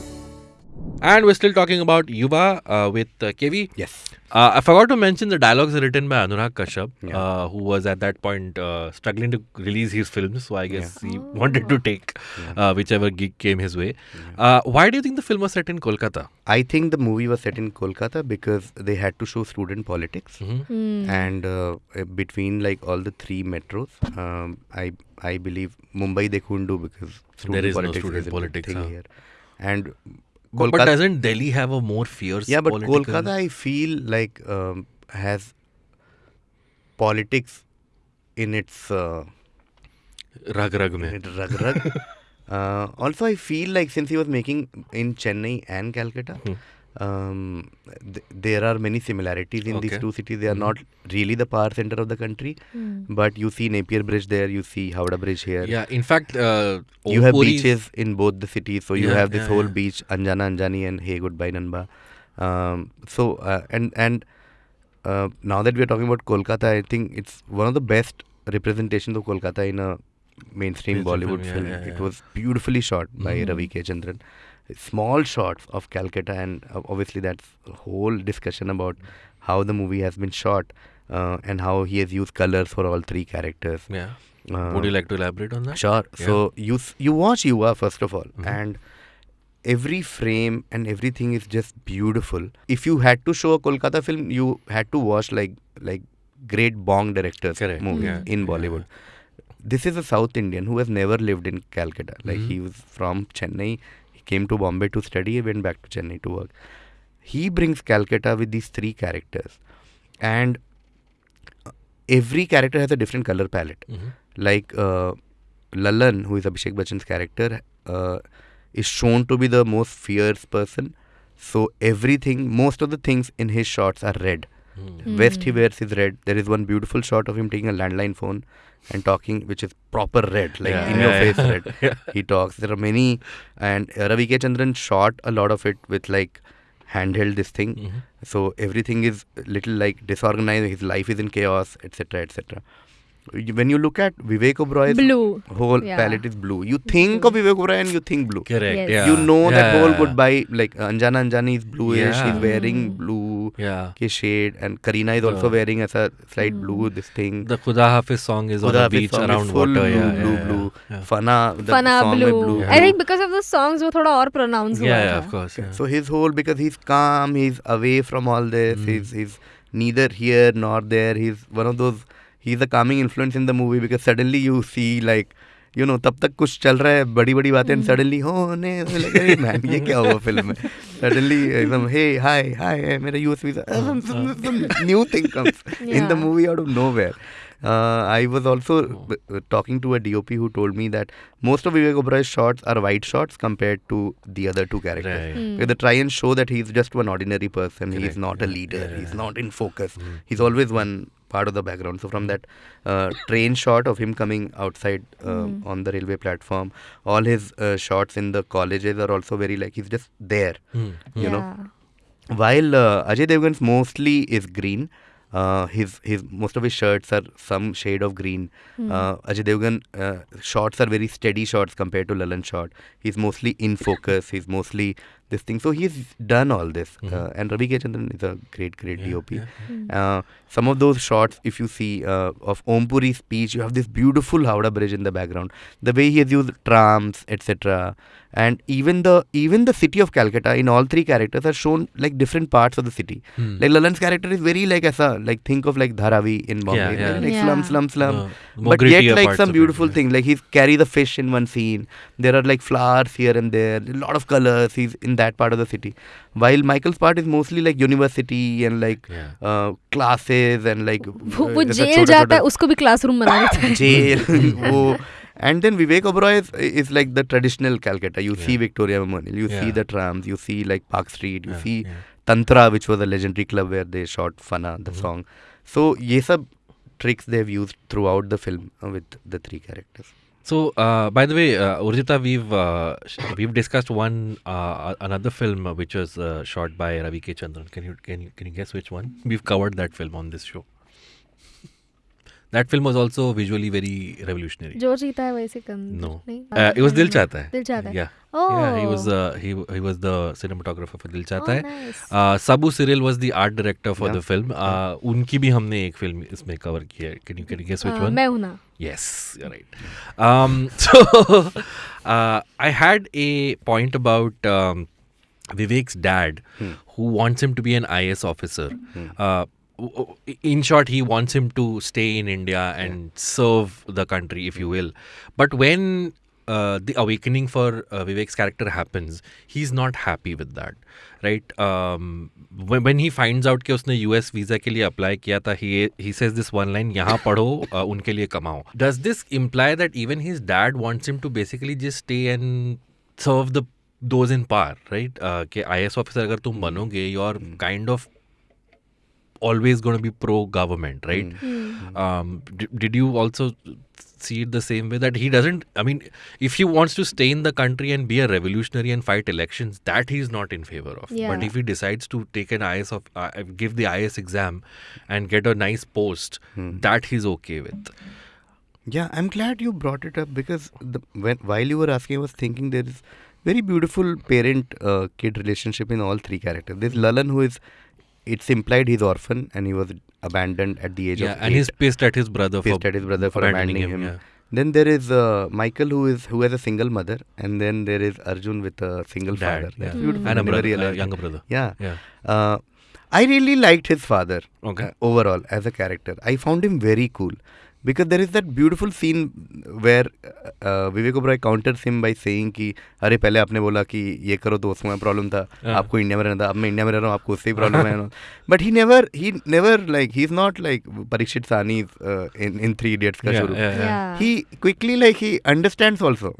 And we're still talking about Yuva uh, with uh, KV. Yes. Uh, I forgot to mention the dialogues written by Anurag Kashyap, Yeah. uh, who was at that point uh, struggling to release his films. So I guess he wanted to take uh, whichever gig came his way. Uh, why do you think the film was set in Kolkata? I think the movie was set in Kolkata because they had to show student politics. Mhm. And uh, uh, between like all the three metros, um, I I believe Mumbai they couldn't do because student is no politics student is a big politics, thing huh. here. And But, but doesn't Delhi have a more fierce yeah, but political- Kolkata I feel like um, has politics in its uh, Rag rag in mein. rug rug. uh, also, I feel like since he was making in Chennai and Calcutta, Hmm. Um, th- there are many similarities in these two cities. They are Mhm. not really the power center of the country, but you see Napier Bridge there, you see Howrah Bridge here. Yeah, in fact, uh, You have Puri's- beaches in both the cities, so you Yeah, have this yeah, whole yeah. beach, Anjana Anjani and Hey Goodbye Nanba. Um, so uh, and and uh, now that we are talking about Kolkata, I think it's one of the best representations of Kolkata in a mainstream Mainstream Bollywood film, film. yeah, It yeah. was beautifully shot by Mhm. Ravi K. Chandran. Small shots of Calcutta, and uh, obviously that's a whole discussion about how the movie has been shot uh, and how he has used colors for all three characters. Yeah. Uh, Would you like to elaborate on that? Sure. Yeah. So you you watch Yuva first of all, Mhm. and every frame and everything is just beautiful. If you had to show a Kolkata film, you had to watch like like great Bong directors Correct. movies Yeah. in Bollywood. This is a South Indian who has never lived in Calcutta. Like Mhm. he was from Chennai. Came to Bombay to study. He went back to Chennai to work. He brings Calcutta with these three characters, and uh, every character has a different color palette. Mhm. Like uh, Lalan, who is Abhishek Bachchan's character, uh, is shown to be the most fierce person. So everything, most of the things in his shots are red. Mm. Vest he wears is red. There is one beautiful shot of him taking a landline phone and talking, which is proper red, like Yeah, in your yeah, face yeah. red. He talks. There are many, and uh, Ravi K. Chandran shot a lot of it with like handheld this thing. Mhm. So everything is little like disorganized. His life is in chaos, etc., etc when you look at Vivek Oberoy's blue. whole yeah. palette is blue. You think blue. of Vivek Oberoi and you think blue. Correct. Yes. Yeah. You know yeah. that whole goodbye. Like uh, Anjana Anjani is bluish. She's wearing mm. blue yeah. ke shade, and Kareena is also wearing as a slight mm. blue. This thing. The Khuda Hafiz song is Khuda on the beach around is water. Blue, yeah, blue, blue. Fana. The Fana song blue. blue. I think because of the songs, वो थोड़ा और pronounce हुआ Yeah, of course. So his whole because he's calm, he's away from all this. Mm. He's he's neither here nor there. He's one of those He's a calming influence in the movie because suddenly you see like. You know, तब तक कुछ चल रहा है बड़ी बड़ी बातें Mm. Suddenly होने like अरे man ये क्या हुआ फिल्म में सडनली एकदम hey hi hi hey, मेरा US visa some, some, some new thing comes in the Yeah. movie out of nowhere uh, I was also uh, talking to a DOP who told me that most of Vivek Oberoi's shots are wide shots compared to the other two characters Right. Mm. because they try and show that he's just one ordinary person. Correct, He's not a yeah, leader. yeah, He's yeah. not in focus. Mm. He's always one part of the background. So from that uh, train shot of him coming outside uh, Mm. on the railway platform, all his uh, shots in the colleges are also very like he's just there. Mm. You know, while uh, Ajay Devgan's mostly is green. Uh, his his most of his shirts are some shade of green. Hmm. Uh, Ajay Devgan uh, shots are very steady shots compared to Lalan shot. He's mostly in focus. He's mostly this thing. So he's done all this. Mhm. Uh, and Ravi K. Is a great, great Yeah, DOP. yeah. Mm. Uh, some of those shots, if you see uh, of Om Puri's speech, you have this beautiful Howrah Bridge in the background. The way he has used trams, etc. And even the even the city of Calcutta in all three characters are shown like different parts of the city. Mm. Like Lalan's character is very like asa, like think of like Dharavi in Bombay, Yeah, yeah. like Yeah. slum, slum, slum. Uh, but yet like some of it, beautiful yeah. thing. Like he's carry the fish in one scene. There are like flowers here and there, a lot of colors. He's in that part of the city. While Michael's part is mostly like university and like Yeah. uh, classes and like वो uh, वो ऐसा jail छोटा- जाता है छोटा- उसको भी classroom बना देता है jail वो and then Vivek Oberoi is, is like the traditional Calcutta you see Yeah. Victoria Memorial you see Yeah. the trams you see like Park Street you Yeah, see yeah. Tantra which was a legendary club where they shot Fana the Mhm. song so ये सब tricks they've used throughout the film uh, with the three characters So, uh, by the way, uh, Urjita, we've uh, we've discussed one uh, another film uh, which was uh, shot by Ravi K. Chandran. Can you can you can you guess which one? We've covered that film on this show. That film was also visually very revolutionary. जो जीता है वैसे कम No, नहीं uh, it was Dil Chahta Hai. दिल चाहता है Yeah, oh yeah. He was uh, he he was the cinematographer for Dil Chahta oh, Hai. nice. Uh, Sabu Cyril was the art director for Yeah. the film. Uh, उनकी भी हमने एक film इसमें cover की है. Can you can you guess which Uh, one? मैं हूँ ना Yes, you're right. Um, so uh, I had a point about um, Vivek's dad, Hmm. who wants him to be an IS officer. Hmm. Uh, in short, he wants him to stay in India and serve the country, if you will. But when uh, the awakening for uh, Vivek's character happens, he's not happy with that, right? Um, when, when he finds out कि उसने US visa के लिए apply किया था, he he says this one line, यहाँ पढ़ो, uh, उनके लिए कमाओ. Does this imply that even his dad wants him to basically just stay and serve the those in power, right? Uh, कि IS officer अगर तुम बनोगे, you're kind of always going to be pro government, right? Hmm. um, d- did you also see it the same way that he doesn't i mean if he wants to stay in the country and be a revolutionary and fight elections that he's not in favor of but if he decides to take an is of uh, give the is exam and get a nice post Hmm. that he's okay with Yeah, I'm glad you brought it up because the, when while you were asking, I was thinking there is very beautiful parent-kid relationship in all three characters. There's Lalan who is, it's implied he's orphan and he was abandoned at the age yeah of and eight. he's pissed at his brother pissed for at his brother for abandoning him. yeah. Then there is uh, Michael who is who has a single mother, and then there is Arjun with a single Dad, father. yeah. That's beautiful. And a I never brother, uh, younger brother. Yeah. Yeah. Uh, I really liked his father. Okay. uh, overall as a character, I found him very cool because there is that beautiful scene where Vivek Oberoi counter him by saying अरे पहले आपने बोला कि ये करो तो उसमें problem था। uh. आपको इंडिया में रहना था। अब मैं इंडिया में रह रहा हूँ आपको उससे ही प्रॉब्लम है। But he never he never like he is not like Parikshit Sahni in Three Idiots का शुरू। He quickly like he understand also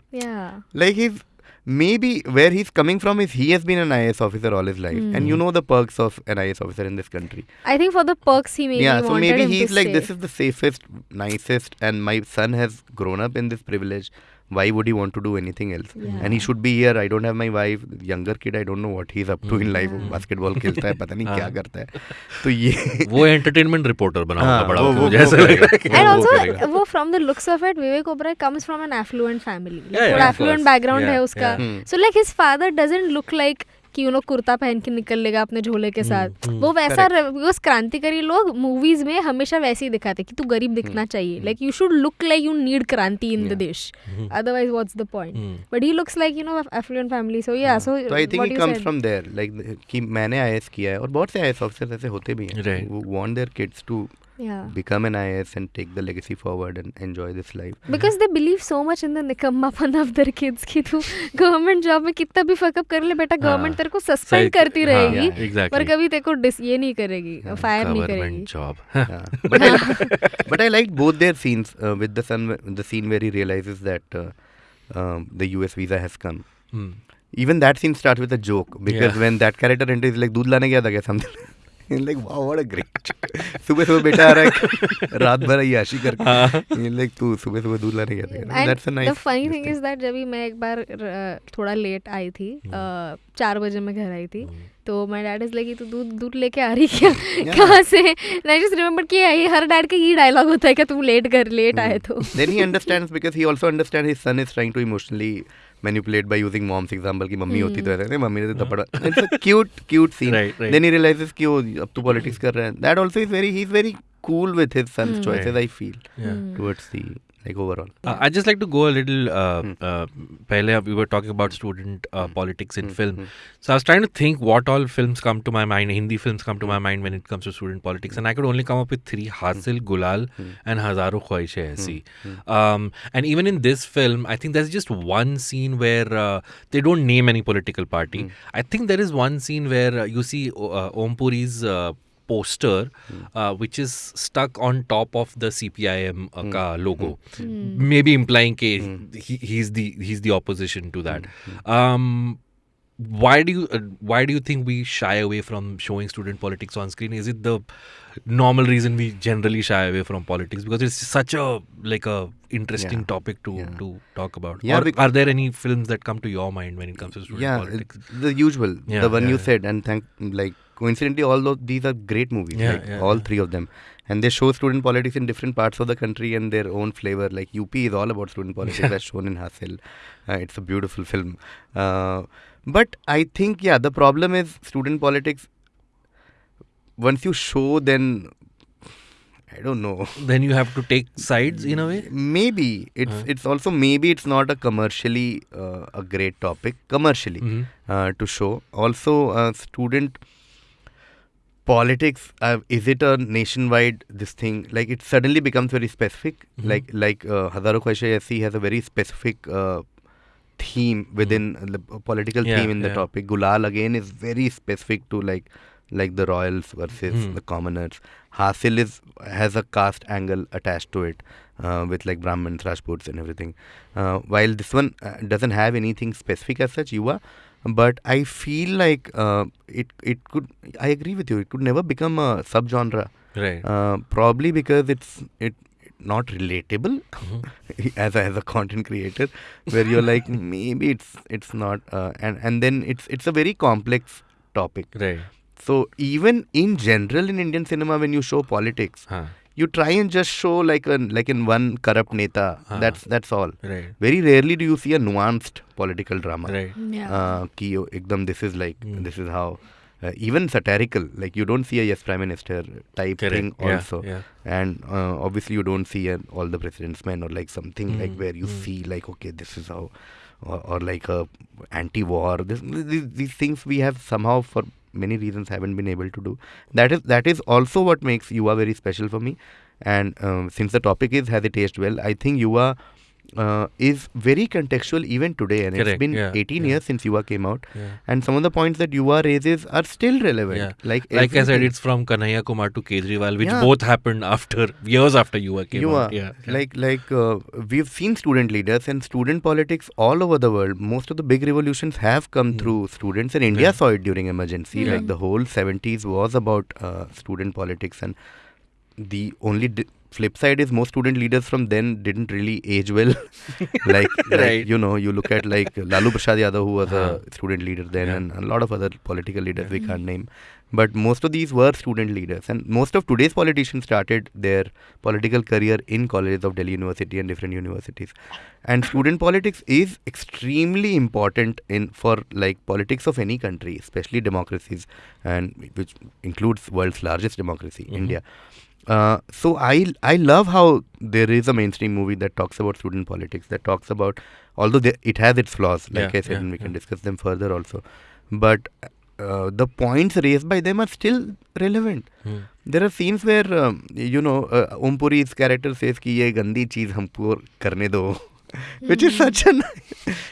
like is also yeah. like he's maybe where he's coming from is he has been an IAS officer all his life and you hmm. know the perks of an IAS officer in this country I think for the perks he maybe yeah so maybe he's like stay. this is the safest nicest and my son has grown up in this privilege why would he want to do anything else and he should be here i don't have my wife younger kid i don't know what he's up to in life basketball खेलता है पता नहीं क्या करता है तो ये वो एंटरटेनमेंट रिपोर्टर बना होगा हाँ, बड़ा वो- होके, वो- मुझे वो ऐसा लग रहा है कि and वो also करेगा। वो from the looks of it Vivek Oberoi comes from an affluent family like Yeah, yeah, थोड़ा of affluent course. background Yeah, है उसका yeah. so like his father doesn't look like कि यू नो कुर्ता पहन के निकल लेगा अपने झोले के साथ। वो वैसा बिकॉज़ क्रांतिकारी लोग मूवीज़ में हमेशा वैसे ही दिखाते कि तू गरीब दिखना चाहिए। Like you should look like you need kranti in the desh. Otherwise what's the point but he looks like you know affluent family so yeah so I think he. Comes from there like कि मैंने IAS किया है और बहुत से IAS officers ऐसे होते भी हैं। Right. who want their kids to yeah. become an IS and take the legacy forward and enjoy this life. Because they believe so much in the nikamma fun of their kids कि तू government job में कितना भी fuck up कर ले बेटा government तेरे को सस्पेंड करती रहेगी पर कभी तेरे को ये नहीं करेगी फायर नहीं करेगी both their scenes uh, with the son the scene where he realizes that uh, um, the US visa has come. Hmm. Even that scene starts with a joke because yeah. when that character enters, like, "दूध लाने gaya tha kya Something. Like what a great सुबह सुबह बेटा आ रहा है रात भर करके। हाँ। लाइक तू सुबह सुबह that's a nice the funny thing is that जब भी मैं एक बार थोड़ा लेट आई थी हाँ। चार बजे मैं घर आई थी हाँ। तो माय डैड इज़ लगी तो दूध दूध लेके आ रही क्या? कहाँ से? आई जस्ट रिमेंबर कि ये हर डैड का ये डायलॉग होता है कि तुम लेट कर लेट आए तो. Then he understands because he also understand his son is trying to emotionally manipulate by using mom's example की मम्मी होती तो hmm. ऐसे मम्मी ने तो थप्पड़ it's a cute cute scene then he realises कि वो अब तो पॉलिटिक्स कर रहा है. That also is very he is very cool with his son's mm. I feel I the like overall Uh, I'd just like to go a little. Uh, uh, pehle we were talking about student uh, politics in film. So I was trying to think what all films come to my mind. Hindi films come to my mind when it comes to student politics, and I could only come up with three: Hasil, Gulal, and Hazaro Khwaishe Aisi. Um, and even in this film, I think there's just one scene where uh, they don't name any political party. I think there is one scene where uh, you see uh, Om Puri's. Uh, poster uh, which is stuck on top of the CPIM uh, ka logo. Maybe implying ke he, he's the he's the opposition to that. Um why do you uh, why do you think we shy away from showing student politics on screen? Is it the normal reason we generally shy away from politics? Because it's such a like a interesting Yeah. topic to Yeah. to talk about. Yeah, or are there any films that come to your mind when it comes to student yeah politics? it's the usual Yeah, the one yeah, you yeah. said and thank like coincidentally all those these are great movies Yeah, like yeah, all yeah. three of them. And they show student politics in different parts of the country and their own flavor. Like up is all about student politics that's shown in hasil uh, it's a beautiful film. Uh, but i think yeah the problem is student politics once you show then i don't know. Then you have to take sides in a way? Maybe. It's it's also maybe it's not a commercially uh, a great topic commercially Mhm. uh, to show. Also uh, student politics uh, is it a nationwide this thing like it suddenly becomes very specific like like uh, Hazaro has a very specific uh, theme within the political Yeah, theme in the yeah. topic Gulal again is very specific to like like the royals versus Hmm. the commoners Hasil is has a caste angle attached to it uh, with like Brahmins, Rajputs, and everything. Uh, while this one uh, doesn't have anything specific as such, Yuva, but I feel like uh, it it could. I agree with you. It could never become a subgenre. right Uh, probably because it's it not relatable as a, as a content creator, where you're like maybe it's it's not, uh, and and then it's it's a very complex topic. right So even in general in Indian cinema, when you show politics, huh you try and just show like an like in one corrupt neta. Ah. That's that's all. Right. Very rarely do you see a nuanced political drama. Right. Yeah. Uh, ekdam, this is like mm. this is how. Uh, even satirical like you don't see a yes prime minister type Correct. thing also yeah. and uh, obviously you don't see an all the president's men or like something mm, like where you mm. see like okay this is how or, or like a anti-war this, these things we have somehow for many reasons haven't been able to do. That is that is also what makes Yuva very special for me. And um, since the topic is has it aged well, I think Yuva uh, is very contextual even today, and it's been yeah, 18 yeah. years since Yuva came out, Yeah. and some of the points that Yuva raises are still relevant. Like Like I said, it's from Kanhaiya Kumar to Kejriwal, which both happened after years after Yuva came Yuva, out. Yeah, like like uh, we've seen student leaders and student politics all over the world. Most of the big revolutions have come Mm. through students, and India saw it during emergency. Like the whole 70s was about uh, student politics, and the only di- flip side is most student leaders from then didn't really age well. like, like Right. you know, you look at like Lalu Prasad Yadav, who was Uh-huh. a student leader then, Yeah. and a lot of other political leaders we can't name. But most of these were student leaders, and most of today's politicians started their political career in colleges of Delhi University and different universities. And student politics is extremely important in for like politics of any country, especially democracies, and which includes world's largest democracy, Mhm. India. Uh, so I I love how there is a mainstream movie that talks about student politics that talks about although they, it has its flaws like yeah, I said yeah, and we yeah. can discuss them further also but uh, the points raised by them are still relevant hmm. there are scenes where um, you know uh, Om character says ki ye gandi cheez humko karne do which is such a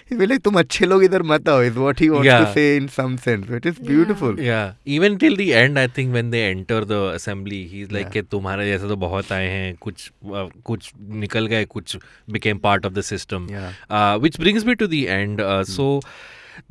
he's like तुम अच्छे लोग इधर मत आओ is what he wants Yeah. to say in some sense which is Yeah. beautiful Yeah, even till the end, I think when they enter the assembly, he's like Yeah. कि तुम्हारे जैसे तो बहुत आए हैं कुछ uh, कुछ निकल गए कुछ became part of the system. yeah Uh, which brings me to the end. Uh, So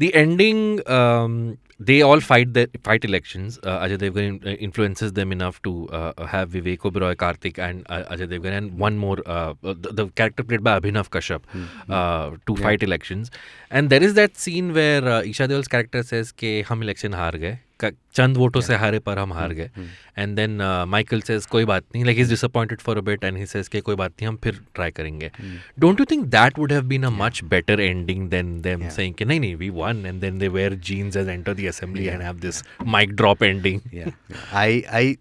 the ending, um, they all fight the fight elections. Uh, Ajay Devgan uh, influences them enough to uh, uh have Vivek Oberoi, Karthik, and uh, Ajay Devgan, and one more uh, the, the, character played by Abhinav Kashyap mm-hmm. to yeah. fight elections. And there is that scene where Isha Deol's character says, "Ke hum election haar gaye." चंद वोटों से हारे पर हम हार गए। And then Michael says कोई बात नहीं like is disappointed for a bit and he says कि कोई बात नहीं हम फिर ट्राई करेंगे। Don't you think that would have been a much better ending than them saying कि नहीं नहीं we won and then they wear jeans as enter the assembly and have this mic drop ending i i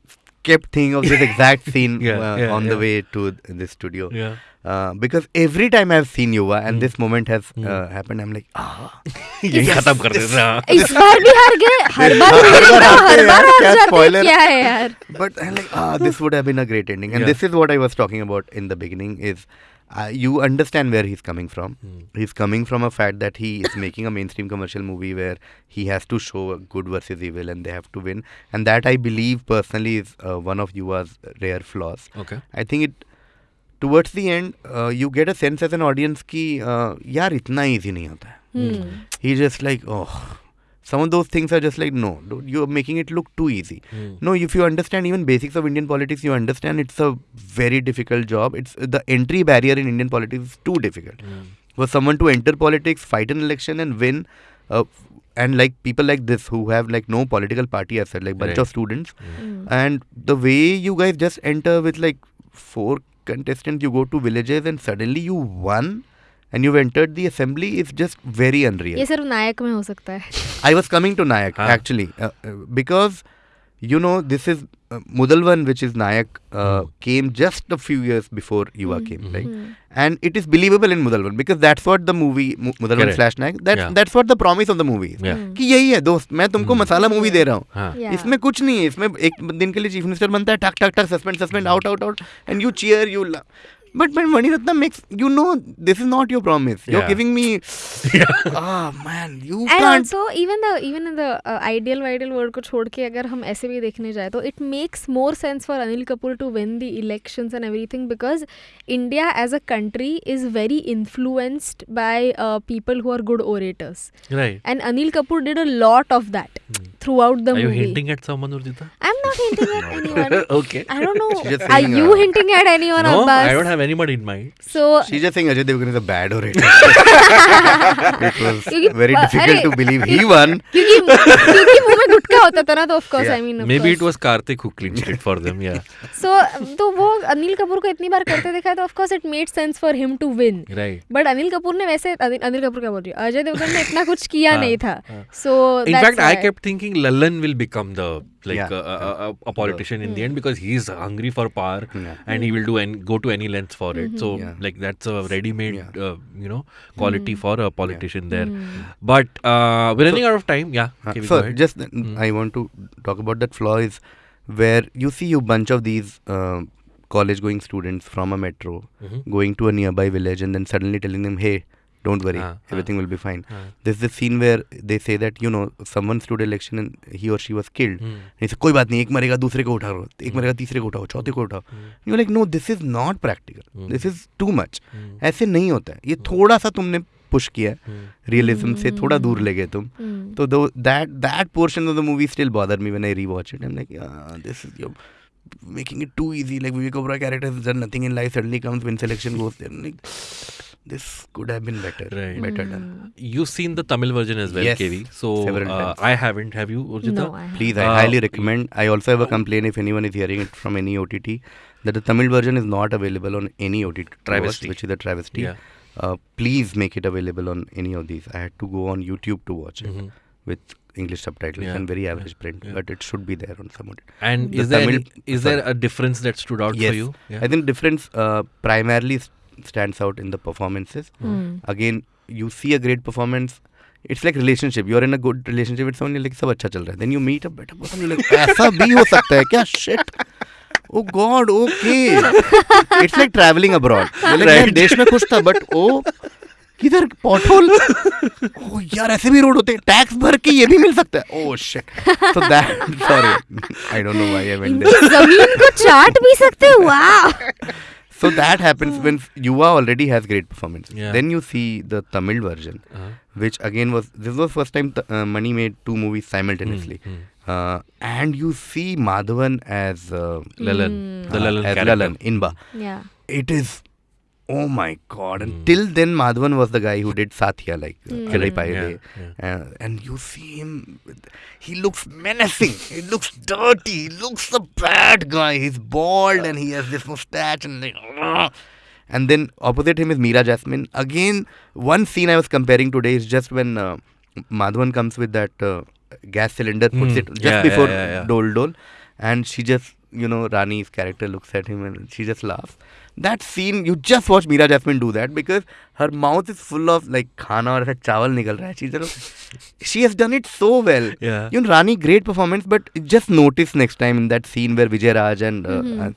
kept thinking of this exact scene Yeah, uh, yeah, on the yeah. way to the studio. Yeah. uh, because every time i've seen yuva and Hmm. this moment has Hmm. uh, happened i'm like ah यही खत्म कर देना इस बार भी हार गए हर बार हर हार बार हारते हर हैं बार यार, हार क्या जाते हैं spoiler? क्या है यार but i'm like ah this would have been a great ending and Yeah. this is what i was talking about in the beginning is uh, you understand where he's coming from Hmm. he's coming from a fact that he is making a mainstream commercial movie where he has to show good versus evil and they have to win and that i believe personally is uh, one of yuva's rare flaws Okay. I think it towards the end uh, you get a sense as an audience कि uh, यार इतना easy नहीं होता है Hmm. he just like oh some of those things are just like no dude, you're making it look too easy Hmm. no if you understand even basics of indian politics you understand it's a very difficult job it's the entry barrier in indian politics is too difficult Hmm. for someone to enter politics fight an election and win uh, and like people like this who have like no political party as such like bunch Right. of students Hmm. and the way you guys just enter with like four contestants you go to villages and suddenly you won and you've entered the assembly is just very unreal ये सिर्फ नायक में हो सकता है I was coming to Nayak Huh. actually uh, uh, because you know this is Mudalvan, which is Nayak, uh, mm. came just a few years before Yuva mm. came, right? Hmm. And it is believable in Mudalvan because that's what the movie Mudalvan slash Nayak. That yeah. that's what the promise of the movie is. Yeah. कि यही है movie. मैं तुमको मसाला movie दे रहा हूँ हाँ. इसमें कुछ नहीं है इसमें एक दिन के लिए चीफ मिनिस्टर बनता है टक टक टक suspend suspend out out out and you cheer but when Mani Ratnam makes you know this is not your promise you're Yeah. giving me ah man you and can't also even the even in the ideal वाइडियल world को छोड़ के अगर हम ऐसे भी देखने जाए तो it makes more sense for Anil Kapoor to win the elections and everything because India as a country is very influenced by people who are good orators Right. And Anil Kapoor did a lot of that through out the Are you movie hinting at someone, Urjita? Not hinting at anyone. okay. I don't know. She's just Are you uh, hinting at anyone, No, Abbas? I don't have anybody in mind. So She's just saying Ajay Devgan is a bad orator. it was very difficult to believe he won. क्योंकि क्योंकि मुँह में गुटखा होता था ना तो of course I mean Maybe it was Karthik who clinched it for them. Yeah. So तो वो अनिल कपूर को इतनी बार करते देखा तो of course it made sense for him to win Right. But Anil Kapoor ने वैसे अनिल कपूर क्या बोल रही अजय देवगन ने इतना कुछ किया हाँ, नहीं था हाँ. सो In fact, I kept thinking Lallan will become the like Yeah. a, a, a, a politician in the end because he's hungry for power Yeah. and he will do and go to any lengths for it. So Yeah. like that's a ready-made Yeah. uh, you know quality for a politician there. But uh, we're running out of time. Yeah. Uh, Okay, so go ahead. just I want to talk about that flaw is where you see a bunch of these uh, college going students from a metro Mhm. going to a nearby village and then suddenly telling them hey don't worry Ah, ah. everything will be fine Ah. there's this scene where they say that you know someone stood election and he or she was killed Hmm. and he said कोई बात नहीं एक मरेगा दूसरे को उठाओ एक मरेगा तीसरे को उठाओ चौथे को उठाओ you like know this is not practical Hmm. This is too much Hmm. ऐसे नहीं होता है ये थोड़ा सा तुमने पुश किया Hmm. रियलिज्म से थोड़ा दूर ले गए तुम Hmm. So though that that portion of the movie still bothered me when I rewatch it. I'm like, yeah, this is you're making it too easy. Like Vivek Oberoi character has done nothing in life, suddenly comes when selection goes there. Like, this could have been better. Right. Better done. You've seen the Tamil version as well, Yes, KV. So several uh, times. I haven't. Have you, Urjita? No, I Please, I Uh, highly recommend. I also have a complaint if anyone is hearing it from any OTT that the Tamil version is not available on any OTT, to watch, Travesty. which is a travesty. Yeah. Uh, please make it available on any of these. I had to go on YouTube to watch it Mhm. with English subtitles Yeah, and very yeah, average print, yeah. but it should be there on some OTT. And The is there Tamil- any, is there a difference that stood out yes. for you? Yeah. I think difference uh, primarily s- stands out in the performances. Hmm. Again, you see a great performance. It's like relationship. You're in a good relationship with someone. You're like सब अच्छा चल रहा है. Then you meet a better person. You're like ऐसा भी हो सकता है क्या? Shit. Oh God. Okay. it's like traveling abroad. You're like मैं देश में खुश था but oh किधर पॉटहोल ओ यार ऐसे भी रोड होते हैं टैक्स भर के ये भी मिल सकता है ओह shit so that sorry I don't know why I went ज़मीन को चाट भी सकते हैं वाह So that happens when Yuva already has great performance. Yeah. Then you see the Tamil version, Uh-huh. which again was this was first time t- uh, Mani made two movies simultaneously, Hmm, uh, and you see Madhavan as uh, Lalan. The uh, Lalan as character. Lalan Inba. या It is. Oh my god! And Hmm. till then, Madhavan was the guy who did Satya, like uh, Hmm. Kalai Correct. Yeah, Uh, and you see him he looks menacing. he looks dirty. He looks a bad guy. He's bald and he has this mustache and like. "Ugh." And then opposite him is Meera Jasmine. Again, one scene I was comparing today is just when uh, Madhavan comes with that uh, gas cylinder, puts Hmm. it just Yeah, before yeah, yeah, yeah. Dol Dol, and she just, you know, Rani's character looks at him and she just laughs. That scene, you just watch Meera Jasmine do that because her mouth is full of like khana और ऐसा चावल निकल रहा है She's just, she has done it so well. Yeah. You know, Rani, great performance, but just notice next time in that scene where Vijay Raj and uh, uh,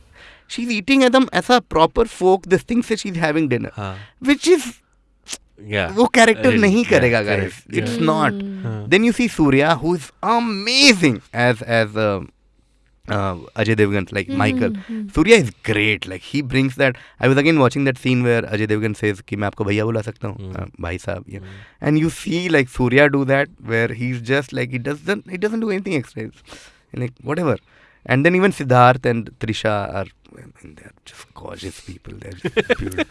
she's eating Adam as a proper folk. This thing says she's having dinner, हाँ. which is Yeah. वो character Really, नहीं करेगा correct, guys. yeah. It's not. हाँ. Then you see Surya, who is amazing as as uh, uh, Ajay Devgan, like mm-hmm. Michael. Mm-hmm. Surya is great. Like he brings that. I was again watching that scene where Ajay Devgan says कि मैं आपको भैया बुला सकता हूँ Hmm. uh, भाई साहब yeah. mm. and you see like Surya do that where he's just like he doesn't he doesn't do anything extra It's like whatever and then even Siddharth and Trisha are I mean, they're just gorgeous people they're just beautiful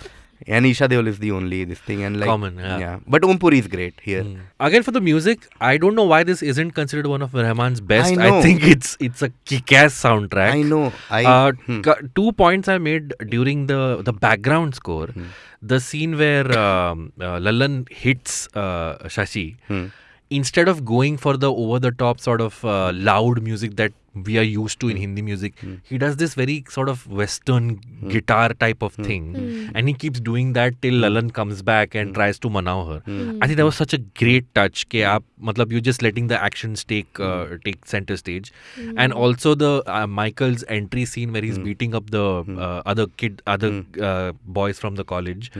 and Isha Deol is the only this thing and like Common, yeah. but Om Puri is great here Mm. Again, for the music, I don't know why this isn't considered one of Rahman's best. I know. think it's it's a kick-ass soundtrack. I know I uh, hmm. two points I made during the the background score. Hmm. The scene where um, uh, Lalan hits uh, Shashi, Hmm. instead of going for the over the top sort of uh, loud music that we are used to in hmm. Hindi music, Hmm. he does this very sort of western hmm. guitar type of hmm. thing, and he keeps doing that till Lalan comes back and tries to manau her. I think that was such a great touch. Ke aap, matlab, you're just letting the actions take uh, take center stage, and also the uh, Michael's entry scene where he's beating up the uh, other kid, other uh, boys from the college.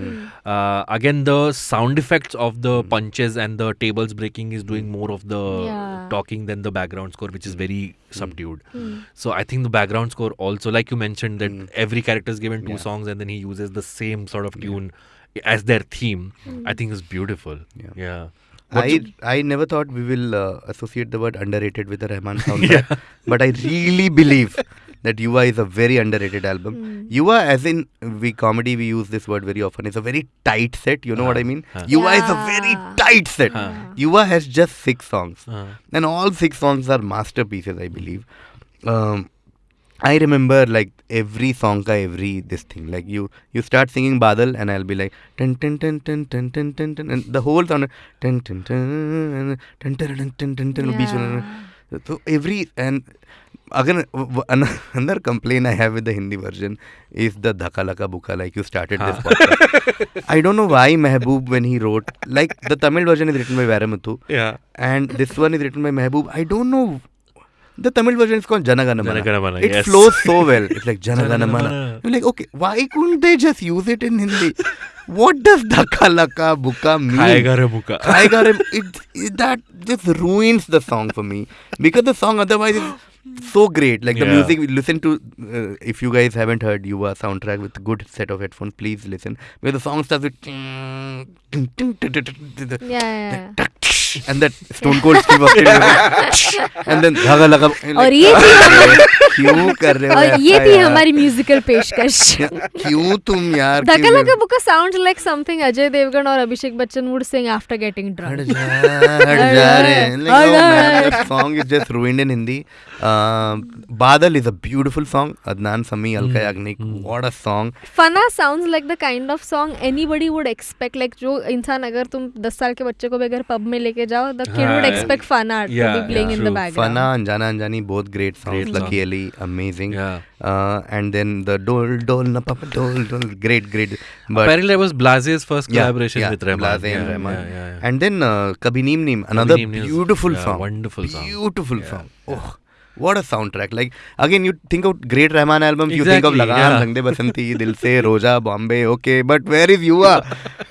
Uh, again, the sound effects of the punches and the tables breaking is doing more of the Yeah. talking than the background score, which is very Hmm. subdued. Hmm. So I think the background score also, like you mentioned, that hmm. every character is given two Yeah. songs and then he uses the same sort of tune as their theme. I think is beautiful. Yeah. Yeah. I your- I never thought we will uh, associate the word underrated with the Rahman soundtrack, but I really believe that Yuva is a very underrated album. Yuva, as in we comedy, we use this word very often. It's a very tight set. You know what I mean? Yuva is a very tight set. Yuva has just six songs, Uh, and all six songs are masterpieces, I believe. Um, I remember like every song ka every this thing like you you start singing Badal and I'll be like ten ten ten ten ten ten ten ten and the whole sound ten ten ten ten ten ten ten ten ten beach में so every and again another complaint I have with the Hindi version is the dhaka laka buka like you started this ah. podcast. I don't know why Mehboob when he wrote like the Tamil version is written by Vairamuthu yeah. and this one is written by Mehboob. I don't know. The Tamil version is called Janagana Mana. Janagana Mana, It yes. flows so well. It's like Janagana Mana. Mana. You're like, okay, why couldn't they just use it in Hindi? What does Dhaka Laka Buka mean? Khayega re buka. Khayega re- it, it, that just ruins the song for me because the song otherwise is so great. Like the Yeah. music, we listen to. Uh, if you guys haven't heard Yuva soundtrack with good set of headphones, please listen. Where the song starts with. Yeah, yeah, yeah. and that Stone Cold Steve Austin and then धागा लगा और ये थी क्यों कर रहे हो और ये थी हमारी म्यूजिकल पेशकश। क्यों तुम यार? क्यों- लगा बुका sound like something Ajay Devgn और Abhishek Bachchan would sing after getting हट ड्रंक जा हट जा रे। like, हट oh जा। man that song is just ruined in Hindi. Uh, Badal is a beautiful song. Adnan Sami Alka Yagnik what a song. Fanaa sounds like the kind of song anybody would expect like जो इंसान अगर तुम 10 साल के बच्चे को भी अगर पब में लेके लेके जाओ the kid would expect fun art to be playing in the background fun अनजाना अनजानी both great songs Lucky Ali amazing and then the डोल डोल न पप डोल डोल ग्रेट ग्रेट बट पहले there was Blaaze's first collaboration with Rahman Blaaze and and then कभी नीम नीम another beautiful song wonderful song beautiful song oh What a soundtrack! Like again, you think of Great Rahman album, exactly, you think of Lagan, yeah. Basanti, Dil Se, Roja, Bombay. Okay, but where is Yuva?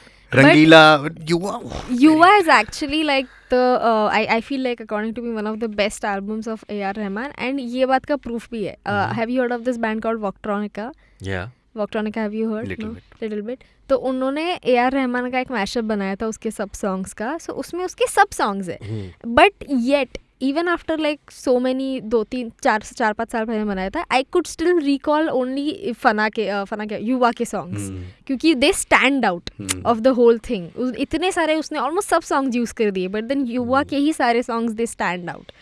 Rangeela Yuva Yuva is actually like the I I feel like according to be one of the best albums of A R Rahman and ये बात का proof भी है have you heard of this band called Voctronica Voctronica have you heard little bit तो उन्होंने ए R Rahman का एक mashup बनाया था उसके सब सॉन्ग्स का. सो उसमें उसके सब सॉन्ग्स है. But yet. Even after like so many दो तीन चार चार पाँच साल पहले बनाया था I could still recall only Fanaa के फना के युवा के सॉन्ग्स Hmm. क्योंकि they stand out Hmm. Of the whole thing इतने सारे उसने ऑलमोस्ट सब सॉन्ग्स यूज़ कर दिए बट देन युवा के ही सारे songs they stand out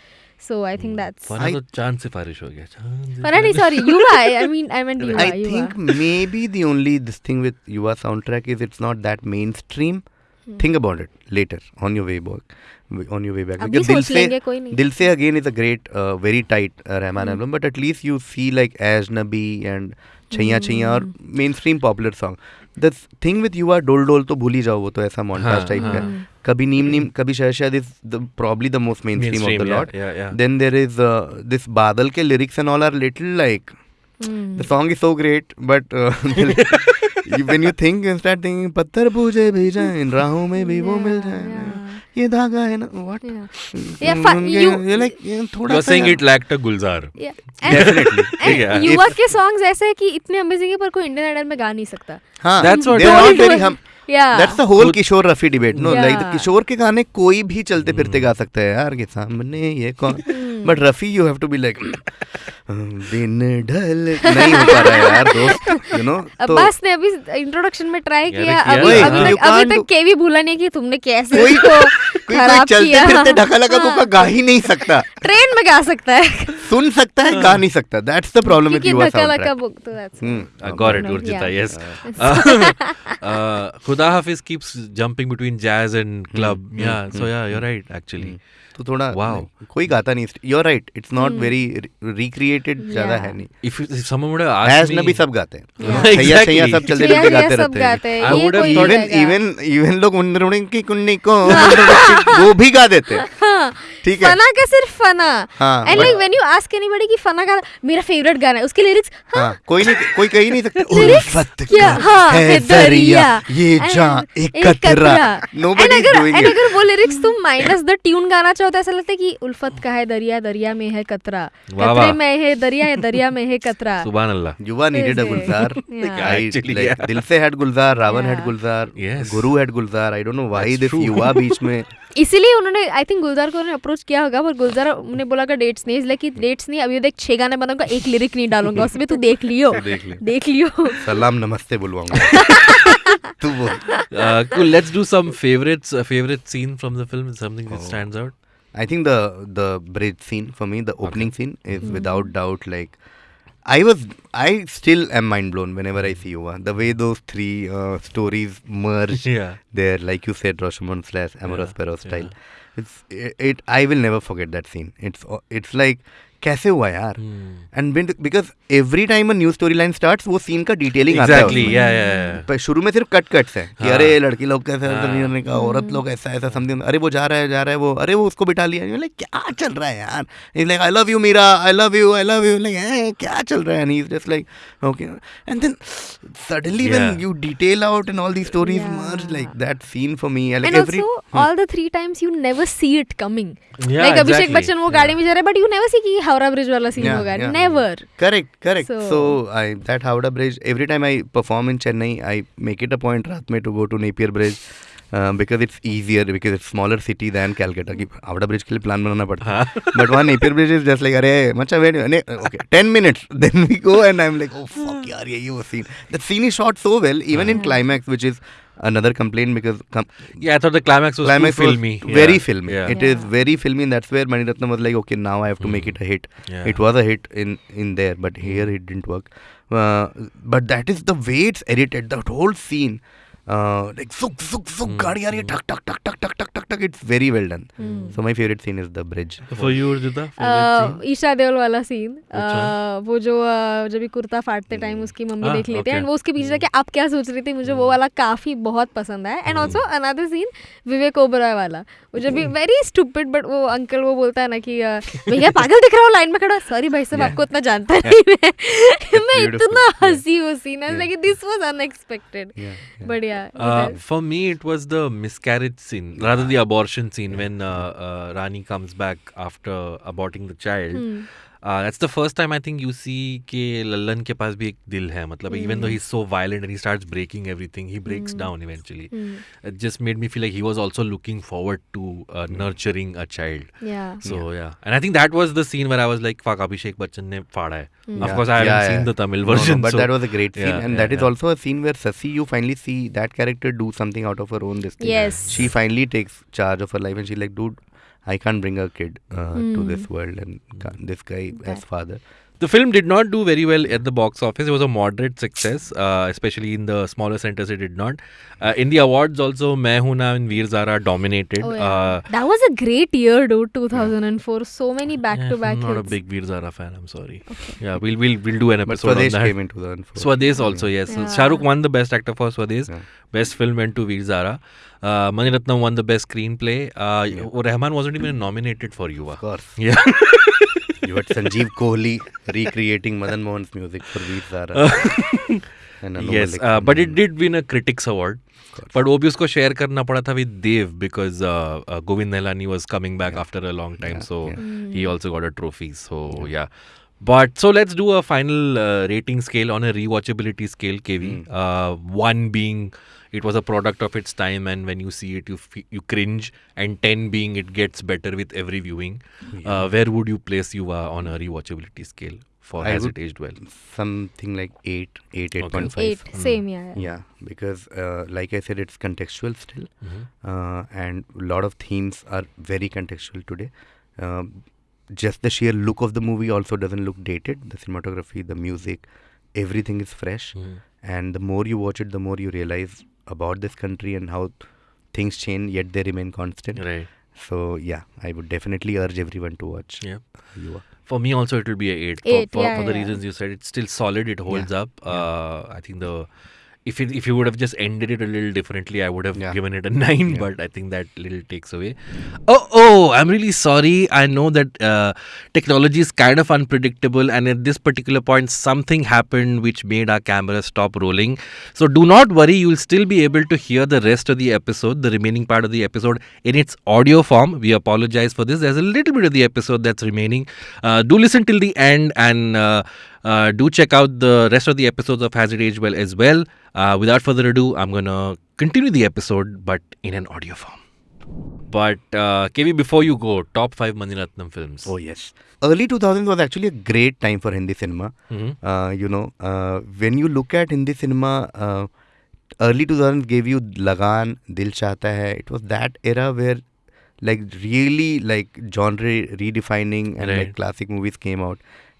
so I think that's Fanaa I- तो चाँद सिफारिश हो गया चाँद पर नहीं sorry Yuva I mean I mean Yuva I think maybe the only this thing with Yuva soundtrack is it's not that mainstream. Think about it later on your way back. on your way back. because dil se dil se again is a great uh, very tight uh, Rahman mm. album but at least you see like and Chaiyya Chaiyya और mainstream popular song the thing with you are डोल डोल तो भूल ही जाओ वो तो ऐसा montage हाँ, टाइप का हाँ। कभी नीम नीम कभी शायद शायद is probably the most mainstream of the lot then there is this बादल के lyrics and all are little like the song is so great but you think and start thinking, पत्थर पूजे भी जाए इन राहों में भी वो मिल जाए. ये धागा है ना? व्हाट या यू लाइक थोड़ा you saying it like a Gulzar definitely you work के सॉन्ग्स ऐसे हैं कि इतने अमेजिंग है पर कोई इंडियन आइडल में गा नहीं सकता। हाँ that's what they are very hmm that's the whole Kishore Rafi debate no like the Kishore के गाने कोई भी चलते फिरते गा सकता है यार के सामने ये कौन but Rafi you have to be like दिन ढल नहीं हो पा रहा है यार दोस्त यू नो तो अब्बास ने अभी इंट्रोडक्शन में ट्राई किया अभी अभी तक अभी तक केवी भूला नहीं कि तुमने कैसे कोई कोई खराब चलते किया। फिरते ढका लगा को गा ही नहीं सकता। ट्रेन में गा सकता है। सुन सकता है गा नहीं सकता। दैट्स द प्रॉब्लम विद क्योंकि युवा धक्का लगा साउंडट्रैक बुक तो that's Hmm. I got it, No, Gurjita. yeah. Yes. Uh, uh, Khuda Hafiz keeps jumping between तो थोड़ा वाह कोई गाता नहीं you are right it's not very recreated ज़्यादा है नहीं। इफ़ समवन वुड हैज़ ना भी सब गाते हैं। सैया सैया सब चलते चलते गाते रहते हैं। I would have even even लोग उन की कुन्नी को वो भी गा देते हैं। ठीक है फना का सिर्फ़ फना हाँ, and like when you ask anybody कि फना का मेरा फेवरेट गाना है उसके लिरिक्स हाँ कोई नहीं कोई कह ही नहीं सकता उल्फत क्या? का हाँ, है है दरिया। ये जान एक कतरा। नोबडी इज़ डूइंग इट अगर वो लिरिक्स तुम माइनस द ट्यून गाना चाहो तो ऐसा लगता है कि उल्फत का है दरिया दरिया में है कतरा कतरे में है दरिया है दरिया में है कतरा Subhan Allah. युवा Actually, like, yeah. दिल से Yeah. Gulzar, Yes. Guru had Gulzar. I don't know why That's this true. युवा बीच में इसीलिए उन्होंने आई थिंक गुलजार को अप्रोच किया होगा पर गुलजार ने बोला डेट्स नहीं इसलिए कि डेट्स नहीं अभी देख छह गाने बनाऊँगा एक लिरिक नहीं डालूँगा उसमें तू देख लियो। देख, ले। देख लियो। सलाम नमस्ते बुलवाऊँगा। तू वो let's do some favourites favourite scene from the film something that stands out I think the the bridge scene for me the opening scene is without doubt like I was I still am mind blown whenever I see Yuva. The way those three uh, stories merge Yeah. there, like you said, Rashomon slash Amores Yeah, Perro yeah. style. It's it, it. I will never forget that scene. It's it's like कैसे हुआ यार. And because every time a new story line starts वो scene का detailing exactly, आता है। Yeah, yeah, yeah. पर शुरू में सिर्फ़ कट कट्स है कि हाँ। अरे लड़की लोग कैसे हाँ। ऐसा नहीं करने का औरत लोग ऐसा ऐसा समथिंग अरे वो जा रहा है जा रहा है वो अरे वो उसको बिठा लिया। लाइक क्या चल रहा है यार? Is like I love you Meera I love you I love you like क्या चल रहा है? Is just like okay and then suddenly. When you detail out and all the stories merge like that scene for me like every all the three times you never see it coming like Abhishek Bachchan वो गाड़ी में जा रहा है but you never see कि Howrah bridge वाला scene होगा never correct correct so I that Howrah bridge every time I perform in Chennai I make it a point रात में to go to Napier bridge because it's easier because it's smaller city than Calcutta की Howrah bridge के लिए plan बनाना पड़ता है. हाँ. But वहाँ Napier bridge is just like अरे मचा wait okay ten minutes then we go and I am like oh fuck यार यही वो scene that scene is shot so well even in climax which is another complaint because com- Yeah, I thought the climax was climax too filmy. was very Yeah. filmy. Yeah. It is Yeah. very filmy, and that's where Maniratnam was like, okay, now I have to make it a hit. It was a hit in in there, but here it didn't work. Uh, but that is the way it's edited. That whole scene, uh, gaadi aa rahi hai, tuck tuck tuck tuck tuck tuck tuck tuck. It's very well done. So my favorite scene is the bridge. For you, Urjita, favorite scene? Uh, Esha Deol वाला scene? वो जो uh, जब भी कुर्ता फाड़ते time उसकी mummy Ah, देख लेती है. एंड वो उसके पीछे जाके आप क्या सोच रही थी मुझे वो वाला काफ़ी बहुत पसंद आया and also another scene Vivek Oberoi वाला वो जब भी वेरी स्टूपिड बट वो अंकल वो बोलता है ना कि uh, भैया पागल दिख रहा हूँ लाइन में खड़ा सॉरी भाई साहब. आपको इतना जानता नहीं मैं. इतना. हँसी वो scene. Like this was unexpected Yeah, yeah. Uh, for me, it was the miscarriage scene, rather the abortion scene when uh, uh, Rani comes back after aborting the child. Hmm. That's the first time I think you see के लल्लन के पास भी एक दिल है। मतलब even though he so violent and he starts breaking everything he breaks down eventually just made me feel like he was also looking forward to nurturing a child so yeah and I think that was the scene where I was like fuck Abhishek Bachchan ने फाड़ा है of course i haven't seen the tamil version but that was a great scene. And that is also a scene where sasi you finally see that character do something out of her own this thing yes. She finally takes charge of her life and she's like dude I can't bring a kid uh, to this world, and this guy as father." The film did not do very well at the box office. It was a moderate success, uh, especially in the smaller centers. It did not. Uh, in the awards, also, Main Hoon Na and Veer Zara dominated. Oh, uh, yeah. that was a great year, dude. 2004. So many back-to-back I'm not a big Veer Zara fan. I'm sorry. Okay. Yeah, we'll we'll we'll do an But episode on Swadesh that. came into the unfold. Swades also, yes. Yeah. Shah Rukh won the best actor for Swades. Yeah. Best film went to Veer Zara. Uh, Mani Ratnam won the best screenplay. Uh, Rahman wasn't even nominated for Yuva. Of course, Yeah. you had Sanjeev Kohli recreating Madan Mohan's music for Veer uh, yes, uh, but it did win a critics award. But वो भी उसको share करना with Dev because uh, Govind Nihalani was coming back after a long time, so mm. he also got a trophy. So yeah. But so let's do a final rating scale on a rewatchability scale, KV. Hmm. One being it was a product of its time, and when you see it, you f- you cringe, and ten being it gets better with every viewing. Uh, where would you place you uh, on a rewatchability scale for I Has would- It Aged Well? something like eight, eight, eight point five. Eight. Same, yeah. yeah. Yeah, because uh, like I said, it's contextual still, Mhm. uh, and a lot of themes are very contextual today. Um, just the sheer look of the movie also doesn't look dated. The cinematography, the music, everything is fresh. Mhm. And the more you watch it, the more you realize about this country and how things change, yet they remain constant. Right. So yeah, I would definitely urge everyone to watch. Yeah. Yuva. For me, also, it will be a eight. Eight, for, for, yeah, for the yeah. reasons you said, it's still solid. It holds Yeah, up. Uh, I think the if it, if you would have just ended it a little differently, I would have Yeah. given it a nine. Yeah. But I think that little takes away. Oh, oh! I'm really sorry. I know that uh, technology is kind of unpredictable, and at this particular point, something happened which made our camera stop rolling. So do not worry. You'll still be able to hear the rest of the episode, the remaining part of the episode, in its audio form. We apologize for this. There's a little bit of the episode that's remaining. Uh, do listen till the end and uh, uh, do check out the rest of the episodes of Has It Aged Well as well. Uh, without further ado, I'm going to continue the episode but in an audio form. But uh, KV, before you go, top five Maniratnam films. Oh yes. Early 2000s was actually a great time for Hindi cinema. Mhm. Uh, you know, uh, when you look at Hindi cinema, uh, early 2000s gave you Lagaan, Dil Chahta Hai. It was that era where like really like genre redefining and Right. like classic movies came out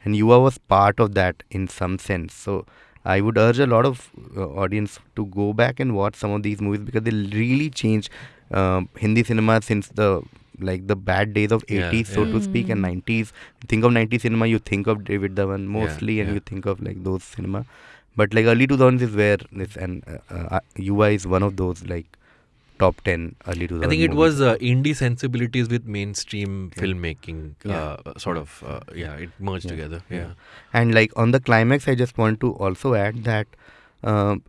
and Yuva was part of that in some sense. So I would urge a lot of uh, audience to go back and watch some of these movies because they really changed uh, Hindi cinema since the like the bad days of 80s Yeah, so yeah. to speak and 90s think of 90s cinema you think of David Dhawan mostly and yeah. you think of like those cinema but like early 2000s is where this and uh, uh, Yuva is one of those like top 10 early 2000s I think it movies. was uh, indie sensibilities with mainstream Yeah. filmmaking, Yeah. uh, sort of, uh, yeah, it merged Yeah. together. Yeah. Yeah. And like on the climax, I just want to also add that um,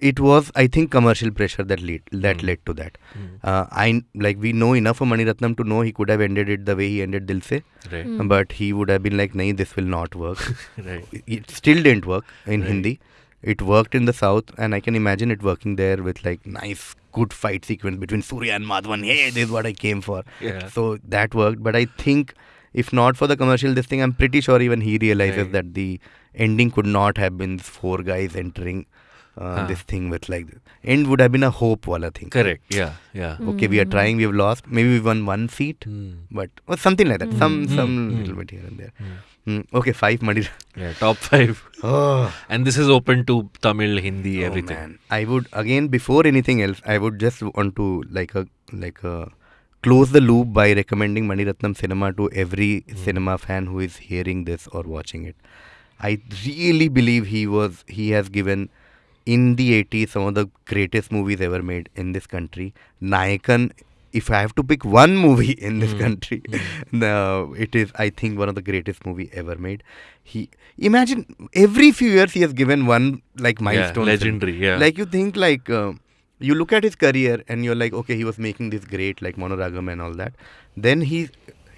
it was, I think, commercial pressure that lead that Mm. led to that. Mm. Uh, I like we know enough of Mani Ratnam to know he could have ended it the way he ended Dil Se, Right, Mm. but he would have been like, "Nahi, this will not work." right. it still didn't work in Right. Hindi. It worked in the south, and I can imagine it working there with like nice, good fight sequence between Surya and Madhavan. Hey, this is what I came for. Yeah. So that worked. But I think if not for the commercial, this thing, I'm pretty sure even he realizes Right. that the ending could not have been four guys entering uh, Huh. this thing with like end would have been a hope wala thing. Correct. Yeah. Yeah. Okay, we are Mm. trying. We have lost. Maybe we won one seat, Mm. but or something like that. Some Mm. some Mm. little bit here and there. Mm. Mm. Okay, five Mani. Yeah. Top five. Oh. And this is open to Tamil, Hindi, Oh, everything. man. I would again before anything else, I would just want to like a like a close the loop by recommending Mani Ratnam cinema to every Hmm. cinema fan who is hearing this or watching it. I really believe he was he has given in the 80s some of the greatest movies ever made in this country. Nayakan if I have to pick one movie in this Mm, country, no, it is I think one of the greatest movie ever made. He imagine every few years he has given one like milestone. film. legendary, yeah. Like you think like uh, you look at his career and you're like, okay, he was making this great like Mouna Ragam and all that. Then he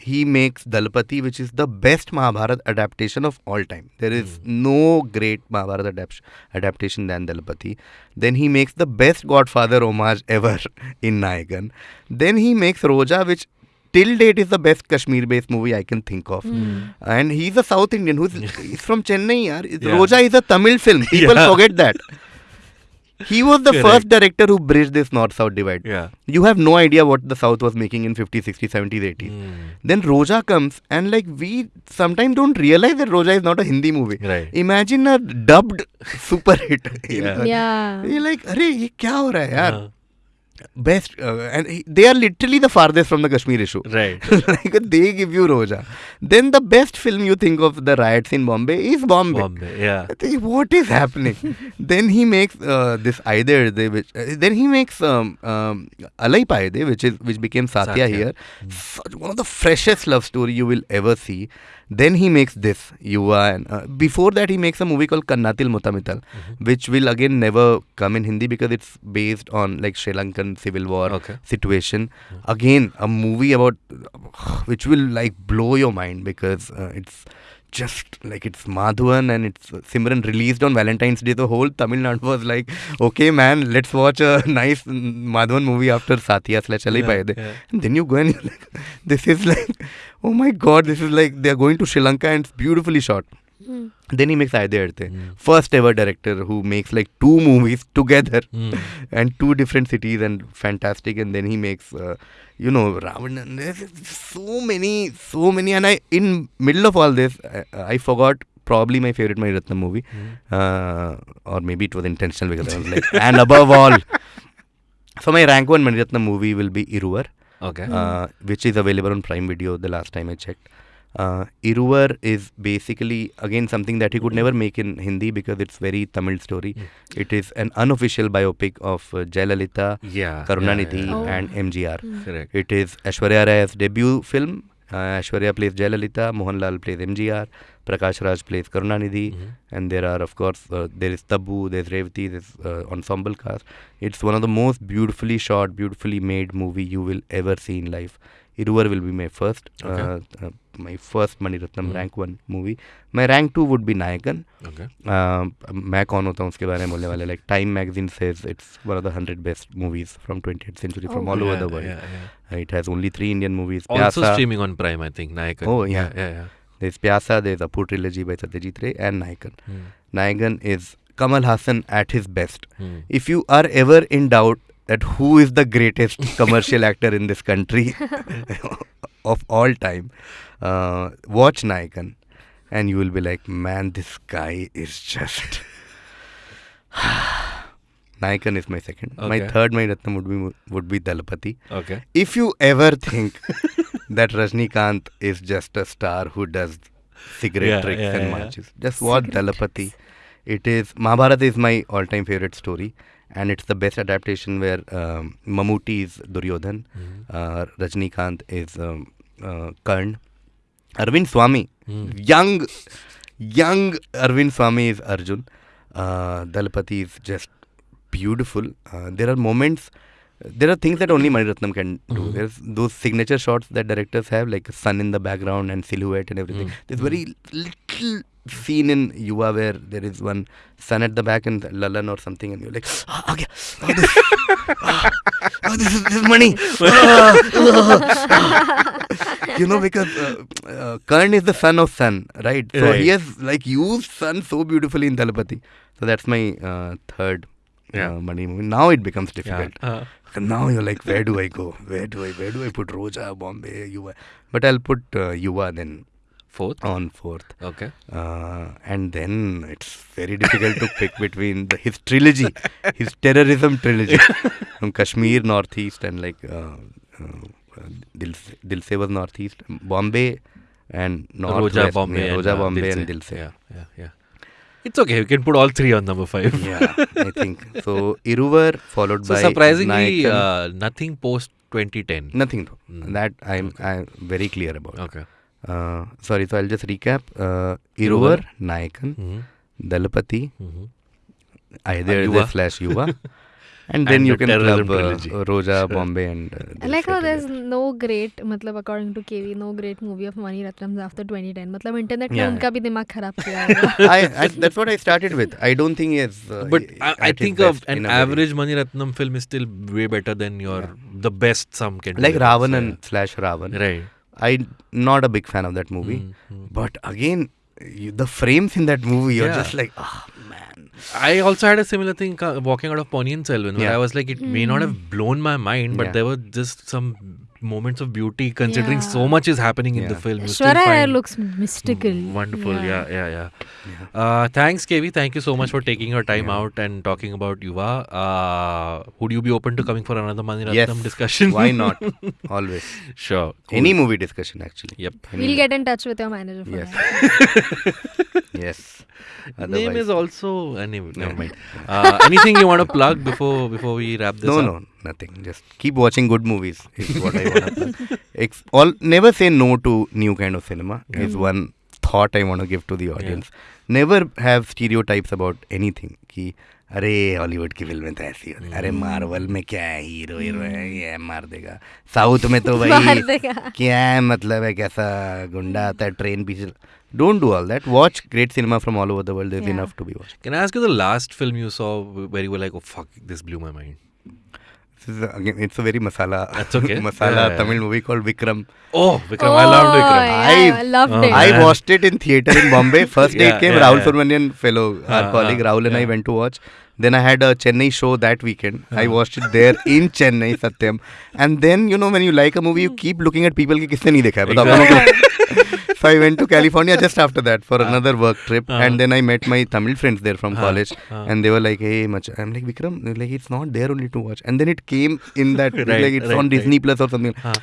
he makes Thalapathi, which is the best Mahabharat adaptation of all time. There is hmm. no great Mahabharat adapt- adaptation than Thalapathi. Then he makes the best Godfather homage ever in Nayakan. Then he makes Roja, which till date is the best Kashmir based movie I can think of. Hmm. And he's a South Indian who's he's from Chennai. Yaar. Yeah. Roja is a Tamil film. People Yeah. forget that. He was the Correct. first director who bridged this north south divide. Yeah. You have no idea what the south was making in 50s, 60s, 70s, 80s. Mm. Then Roja comes, and like we sometimes don't realize that Roja is not a Hindi movie. Right. Imagine a dubbed super hit. yeah. yeah. You're like, Are, ye kya ho raha hai, yaar? Uh-huh. Best, uh, and he- they are literally the farthest from the Kashmir issue. right. like they give you Roja. Then the best film you think of the riots in Bombay is Bombay. Bombay. Yeah. Think, what is happening? then he makes uh, this Aide, which uh, then he makes um, um, Alaipayuthey, which is which became Satya, Satya. here. Such one of the freshest love story you will ever see. Then he makes this Yuva, and uh, before that he makes a movie called Kannathil Muthamittal, which will again never come in Hindi because it's based on like Sri Lankan civil war Okay. situation. Again, a movie about which will like blow your mind because uh, it's just like it's Madhavan and it's Simran released on Valentine's Day. The whole Tamil Nadu was like, okay, man, let's watch a nice Madhavan movie after Satya slash Alai Yeah, yeah. And then you go and you're like, this is like, oh my god, this is like they're going to Sri Lanka and it's beautifully shot. Then he makes Aaytha Ezhuthu. Mm. First ever director who makes like two movies together Mm. and two different cities and fantastic. And then he makes, uh, you know, Ravan. There's so many, so many. And I, in middle of all this, I, I forgot probably my favorite Mani Ratnam movie, uh, or maybe it was intentional because I was like, and above all. So my rank one Mani Ratnam movie will be Iruvar Okay. uh, which is available on Prime Video the last time I checked. Uh, Iruvar is basically again something that he could never make in Hindi because it's very Tamil story. It is an unofficial biopic of uh, Jayalalitha, yeah. Karunanidhi, yeah, Oh. and MGR. yeah. Correct. It is Aishwarya Rai's debut film. Uh, Aishwarya plays Jayalalitha, Mohanlal plays MGR, Prakash Raj plays Karunanidhi, Mhm. and there are of course uh, there is Tabu, there's Revati, there's uh, ensemble cast. It's one of the most beautifully shot, beautifully made movie you will ever see in life. Iruvar will be my first, uh, okay. uh, uh, my first Maniratnam mm. Rank one movie मैं rank two would be Nayakan मैं कौन होता हूँ उसके बारे में बोलने वाले? Like Time magazine says it's one of the hundred best movies from twenty century from all over the world it has only three Indian movies Pyaasa streaming on Prime I think Nayakan oh yeah there is Pyaasa there is Apu trilogy by Satyajit Ray and Nayakan Nayakan is Kamal Hassan at his best. Mm. If you are ever in doubt that who is the greatest commercial actor in this country of all time, uh, watch Nayakan, and you will be like, man, this guy is just. Nayakan is my second. My third, my Ratnam would be would be Thalapathi. Okay. If you ever think that Rajnikant is just a star who does cigarette Yeah, tricks yeah, and yeah. marches, just watch Thalapathi. It is Mahabharata is my all-time favorite story, and it's the best adaptation where um, Mammootty is Duryodhan, Hmm. uh, Rajnikant is um, uh, Karn, Arvind Swami, Hmm. young, young Arvind Swami is Arjun. Uh, Thalapathi is just beautiful. Uh, there are moments, there are things that only Maniratnam can do. Mhm. There's those signature shots that directors have, like sun in the background and silhouette and everything. Mm. There's very little scene in Yuva where there is one sun at the back and Lalan or something, and you're like, ah, okay, oh, this, oh, this, is, this is Mani. Ah, you know, because uh, uh, Karn is the son of sun, right? So Right. he has like used sun so beautifully in Thalapathi. So that's my uh, third Yeah. uh, Mani movie. Now it becomes Yeah. difficult. Uh, And now you're like, where do I go? Where do I? Where do I put Roja, Bombay, Yuva? But I'll put uh, Yuva then fourth. on fourth. Okay. Uh, and then it's very difficult to pick between the, his trilogy, his terrorism trilogy from Kashmir, Northeast, and like uh, uh, Dil, Dil Se was Northeast, Bombay, and Northwest. Roja Bombay. yeah, and, Roja uh, Bombay Dil and Se. Dil Se. Yeah, yeah, yeah. It's okay. We can put all three on number five. Yeah, I think so. Iruvar followed So by surprisingly, uh, nothing post 2010. nothing. though. Mm. That I'm I'm very clear about. Okay. Uh, sorry, so I'll just recap. Uh, Iruvar. Iruvar, Nayakan, hmm Dalapati, hmm either And Yuva. the slash Yuva, and then And you the can terrorism club uh, trilogy. Roja, Sure. Bombay, and. Uh, I Dil like Se how there's together. no great मतलब according to KV no great movie of Mani Ratnam's after 2010 मतलब internet ने Yeah. उनका भी दिमाग खराब किया होगा I, I that's what I started with. I don't think he is. Uh, But he- I, I at his think of best an in a very- average Mani Ratnam film is still way better than your the best some can do. like it. Ravanan So, slash Ravan. Right. I'm not a big fan of that movie. Mm, mm. But again, you, the frames in that movie, you're Yeah. just like, ah, man. I also had a similar thing uh, walking out of Ponniyin Selvan where Yeah. I was like, it may not have blown my mind, but Yeah. there were just some moments of beauty considering so much is happening in the film. Aishwarya Rai looks mystical Mm, Wonderful, yeah, yeah, yeah. Yeah. Uh, thanks, KV. Thank you so much for taking your time Yeah. out and talking about Yuva. Uh, would you be open to coming for another Mani Yes. Ratnam discussion? Why not? Always. sure. cool. Any movie discussion, actually. Yep. Any we'll mo- get in touch with your manager for Yes. Yes. Name is also uh, name, never Yeah. mind. Uh, anything you want to plug before before we wrap this No, up? no, nothing. Just keep watching good movies. Is what I want to plug. Ex- all never say no to new kind of cinema. Is one thought I want to give to the audience. Yeah. Never have stereotypes about anything. कि अरे Hollywood की फ़िल्में तो ऐसी होती अरे Marvel में क्या है हीरो हीरो है ये मार देगा साउथ में तो भाई क्या है मतलब है कैसा गुंडा आता है ट्रेन पीछे Don't do all that. Watch great cinema from all over the world. There's yeah. enough to be watched. Can I ask you the last film you saw where you were like, oh fuck, this blew my mind? A, again, it's a very masala. That's okay. masala yeah, yeah. Tamil movie called Vikram. Oh, Vikram! Oh, I loved Vikram. Oh, yeah, I, I loved oh, it. I watched it in theater in Bombay. First day came came. Rahul Subramanian fellow, our uh, colleague Rahul and I went to watch. Then I had a Chennai show that weekend. Uh-huh. I watched it there in Chennai, Satyam. And then you know when you like a movie, you hmm. keep looking at people. Ki kisne nahi dekha hai? Exactly so I went to California just after that for another work trip, Uh-huh. and then I met my Tamil friends there from Uh-huh. college, and they were like, "Hey, much." I'm like, "Vikram, like it's not there only to watch." And then it came in that Right, like it's right, on. Disney Plus or something. Uh,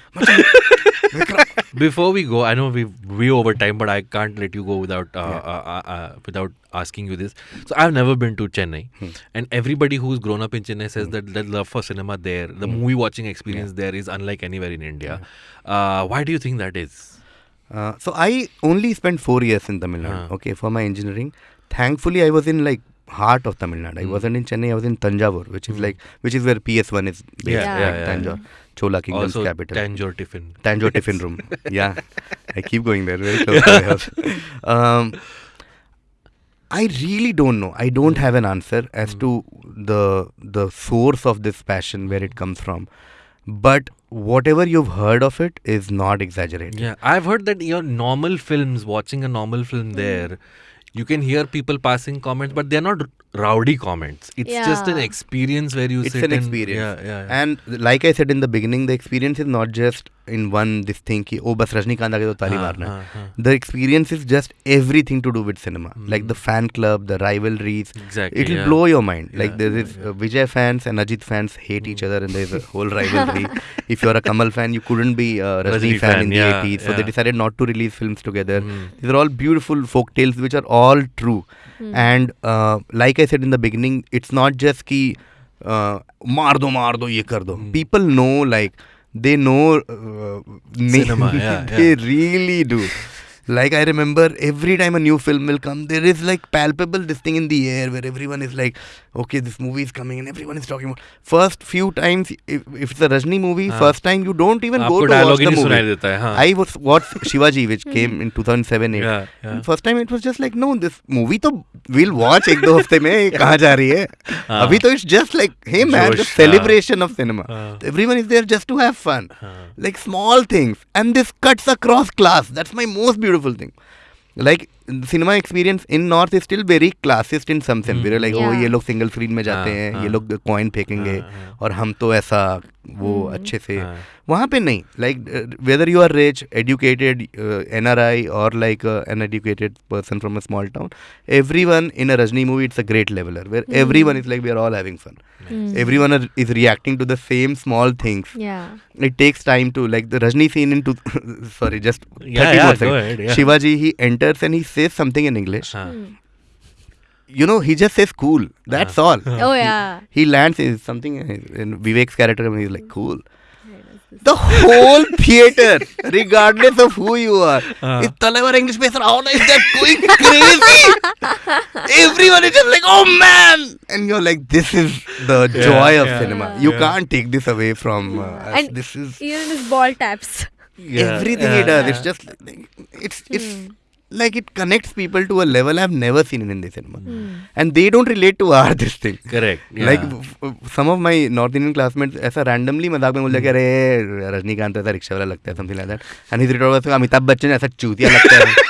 Before we go, I know we we over time, but I can't let you go without uh, Yeah. uh, uh, uh, without asking you this. So I've never been to Chennai, Hmm. and everybody who's grown up in Chennai says that the love for cinema there, the Hmm. movie watching experience there is unlike anywhere in India. Uh, why do you think that is? Uh, so I only spent four years in Tamil Nadu. Ah. Okay, for my engineering. Thankfully, I was in like heart of Tamil Nadu. I Mm. wasn't in Chennai. I was in Thanjavur, which is Mm. like which is where PS1 is based. Yeah, yeah, like yeah, Tanjore. Chola Kingdom's also capital. Tanjore Tiffin. Tanjore Tiffin Room. Yeah, I keep going there. Very close to my house. Um, I really don't know. I don't have an answer as Hmm. to the the source of this passion, where it comes from. But whatever you've heard of it is not exaggerated. Yeah, I've heard that your normal films, watching a normal film hmm. there, you can hear people passing comments, but they're not rowdy comments. It's just an experience where you It's sit an and- experience. Yeah, yeah. yeah. And like I said in the beginning, the experience is not just in one this thing कि ओ बस रजनीकांत आ तो ताली हाँ, मारना the experience is just every thing to do with cinema like the fan club the rivalries it blow your mind like there is Vijay fans and Ajith fans hate each other in their whole rival if you are a Kamal fan you couldn't be Rajini fan in the so they decided not to release film together these are all beautiful folk tales which are all true and like I said in the beginning it's not just की मार दो मार दो ये कर दो. People know like they know uh, Cinema, yeah, they yeah. really do. Like I remember every time a new film will come, there is like palpable this thing in the air where everyone is like, okay, this movie is coming and everyone is talking about. First few times, if, if it's a Rajni movie, हाँ. first time you don't even go आपको to watch dialogue he the नहीं सुनाई movie. देता है हाँ I was watched Shivaji, which came in 2007 8. yeah, yeah. And First time it was just like, no, this movie तो we'll watch एक दो हफ्ते में ये कहाँ जा रही है हाँ. अभी तो it's just like, hey man, the जोश, celebration of cinema. हाँ. Everyone is there just to have fun. हाँ. Like small things. And this cuts across class. That's my most beautiful thing. Like cinema experience in north is still very classist in some sense like वो ये लोग single screen में जाते हाँ, हैं ये हाँ. लोग कॉइन फेंकेंगे हाँ, और हम तो ऐसा वो hmm. अच्छे से वहाँ पे नहीं. Like whether you are rich educated N R I और like an educated person from a small town every one in a Rajini movie it's a great leveller where every one is like we are all having fun mm. everyone are, is reacting to the same small things yeah it takes time to like the rajni scene in two, sorry just yeah, 30 yeah, seconds. Ahead, yeah. shivaji he enters and he says something in english huh. mm. You know, he just says cool. That's all. oh, yeah. He, he lands in something, and Vivek's character, and he's like, cool. The whole theater, regardless of who you are, is Talavar English person. How is that going crazy? Everyone is just like, oh man, and you're like, this is the Yeah, joy of yeah, cinema. You yeah. can't take this away from uh, us. And This is Even his ball taps. Yeah, everything yeah, he does. yeah. It's just like, it's it's like it connects people to a level I've never seen in Hindi cinema, mm. and they don't relate to our this thing. correct. Yeah. Like f- f- some of my North Indian classmates ऐसा randomly मज़ाक में बोल दिया कि अरे रजनीकांत ऐसा rickshaw वाला लगता है something like that and his retort was Amitabh Bachchan ऐसा चूतिया लगता है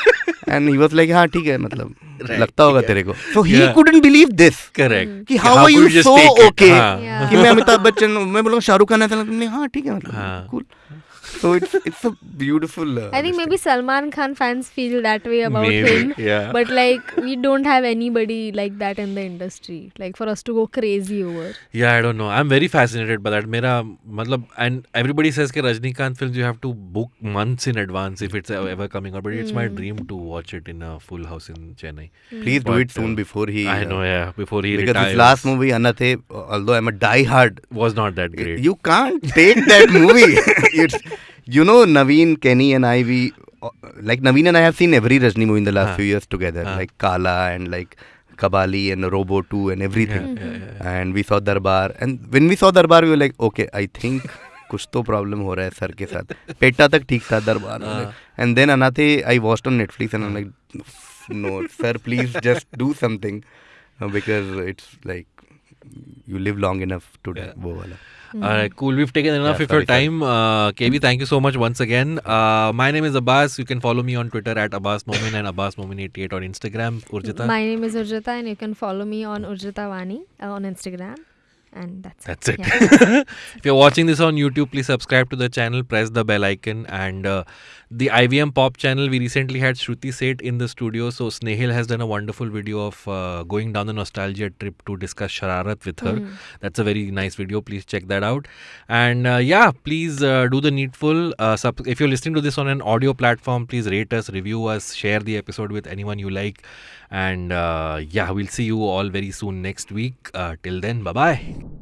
and he was like हाँ ठीक है मतलब लगता होगा तेरे को so he Yeah. couldn't believe this correct. कि how are could you just so okay हाँ. Yeah. कि मैं अमिताभ बच्चन हूँ। मैं बोलूँगा शाहरुख खान ऐसा लगता है हाँ ठीक है मतलब हाँ. so it's it's a beautiful. Uh, I think maybe Salman Khan fans feel that way about maybe, him. Yeah. But like we don't have anybody like that in the industry, like for us to go crazy over. Yeah, I don't know. I'm very fascinated by that. Mera, matlab, and everybody says that Rajnikant films you have to book months in advance if it's ever coming out. But it's my hmm. dream to watch it in a full house in Chennai. Mm. Please but, do it soon uh, before he. I know, uh, yeah, before he because retires. his last movie Annaatthe, although I'm a die-hard, was not that great. You can't take that movie. it's you know, Naveen, Kenny, and I, we uh, like Naveen and I have seen every Rajni movie in the last uh. few years together, uh. like Kaala and like Kabali and Robo 2 and everything. Yeah, yeah, yeah. And we saw Darbar. And when we saw Darbar, we were like, okay, I think. कुछ तो problem हो रहा है sir के साथ PETA तक ठीक था Darbar and then Annaatthe I watched on Netflix and like no sir please just do something because it's like you live long enough to वो वाला all right, cool. We've taken enough Yeah, of your sorry, sorry. time. Uh, KV, thank you so much once again. Uh, my name is Abbas. You can follow me on Twitter at Abbas Momin and Abbas Momin88 on Instagram. Urjita. My name is Urjita and you can follow me on Urjita Vani uh, on Instagram. And that's, That's it. Yeah. if you're watching this on YouTube, please subscribe to the channel, press the bell icon, and uh, the IVM Pop channel. We recently had Shruti Seth in the studio, so Snehil has done a wonderful video of uh, going down the nostalgia trip to discuss Shararat with her. That's a very nice video. Please check that out. And uh, yeah, please uh, do the needful. Uh, sub- if you're listening to this on an audio platform, please rate us, review us, share the episode with anyone you like. And uh, yeah, we'll see you all very soon next week. Uh, till then, bye bye.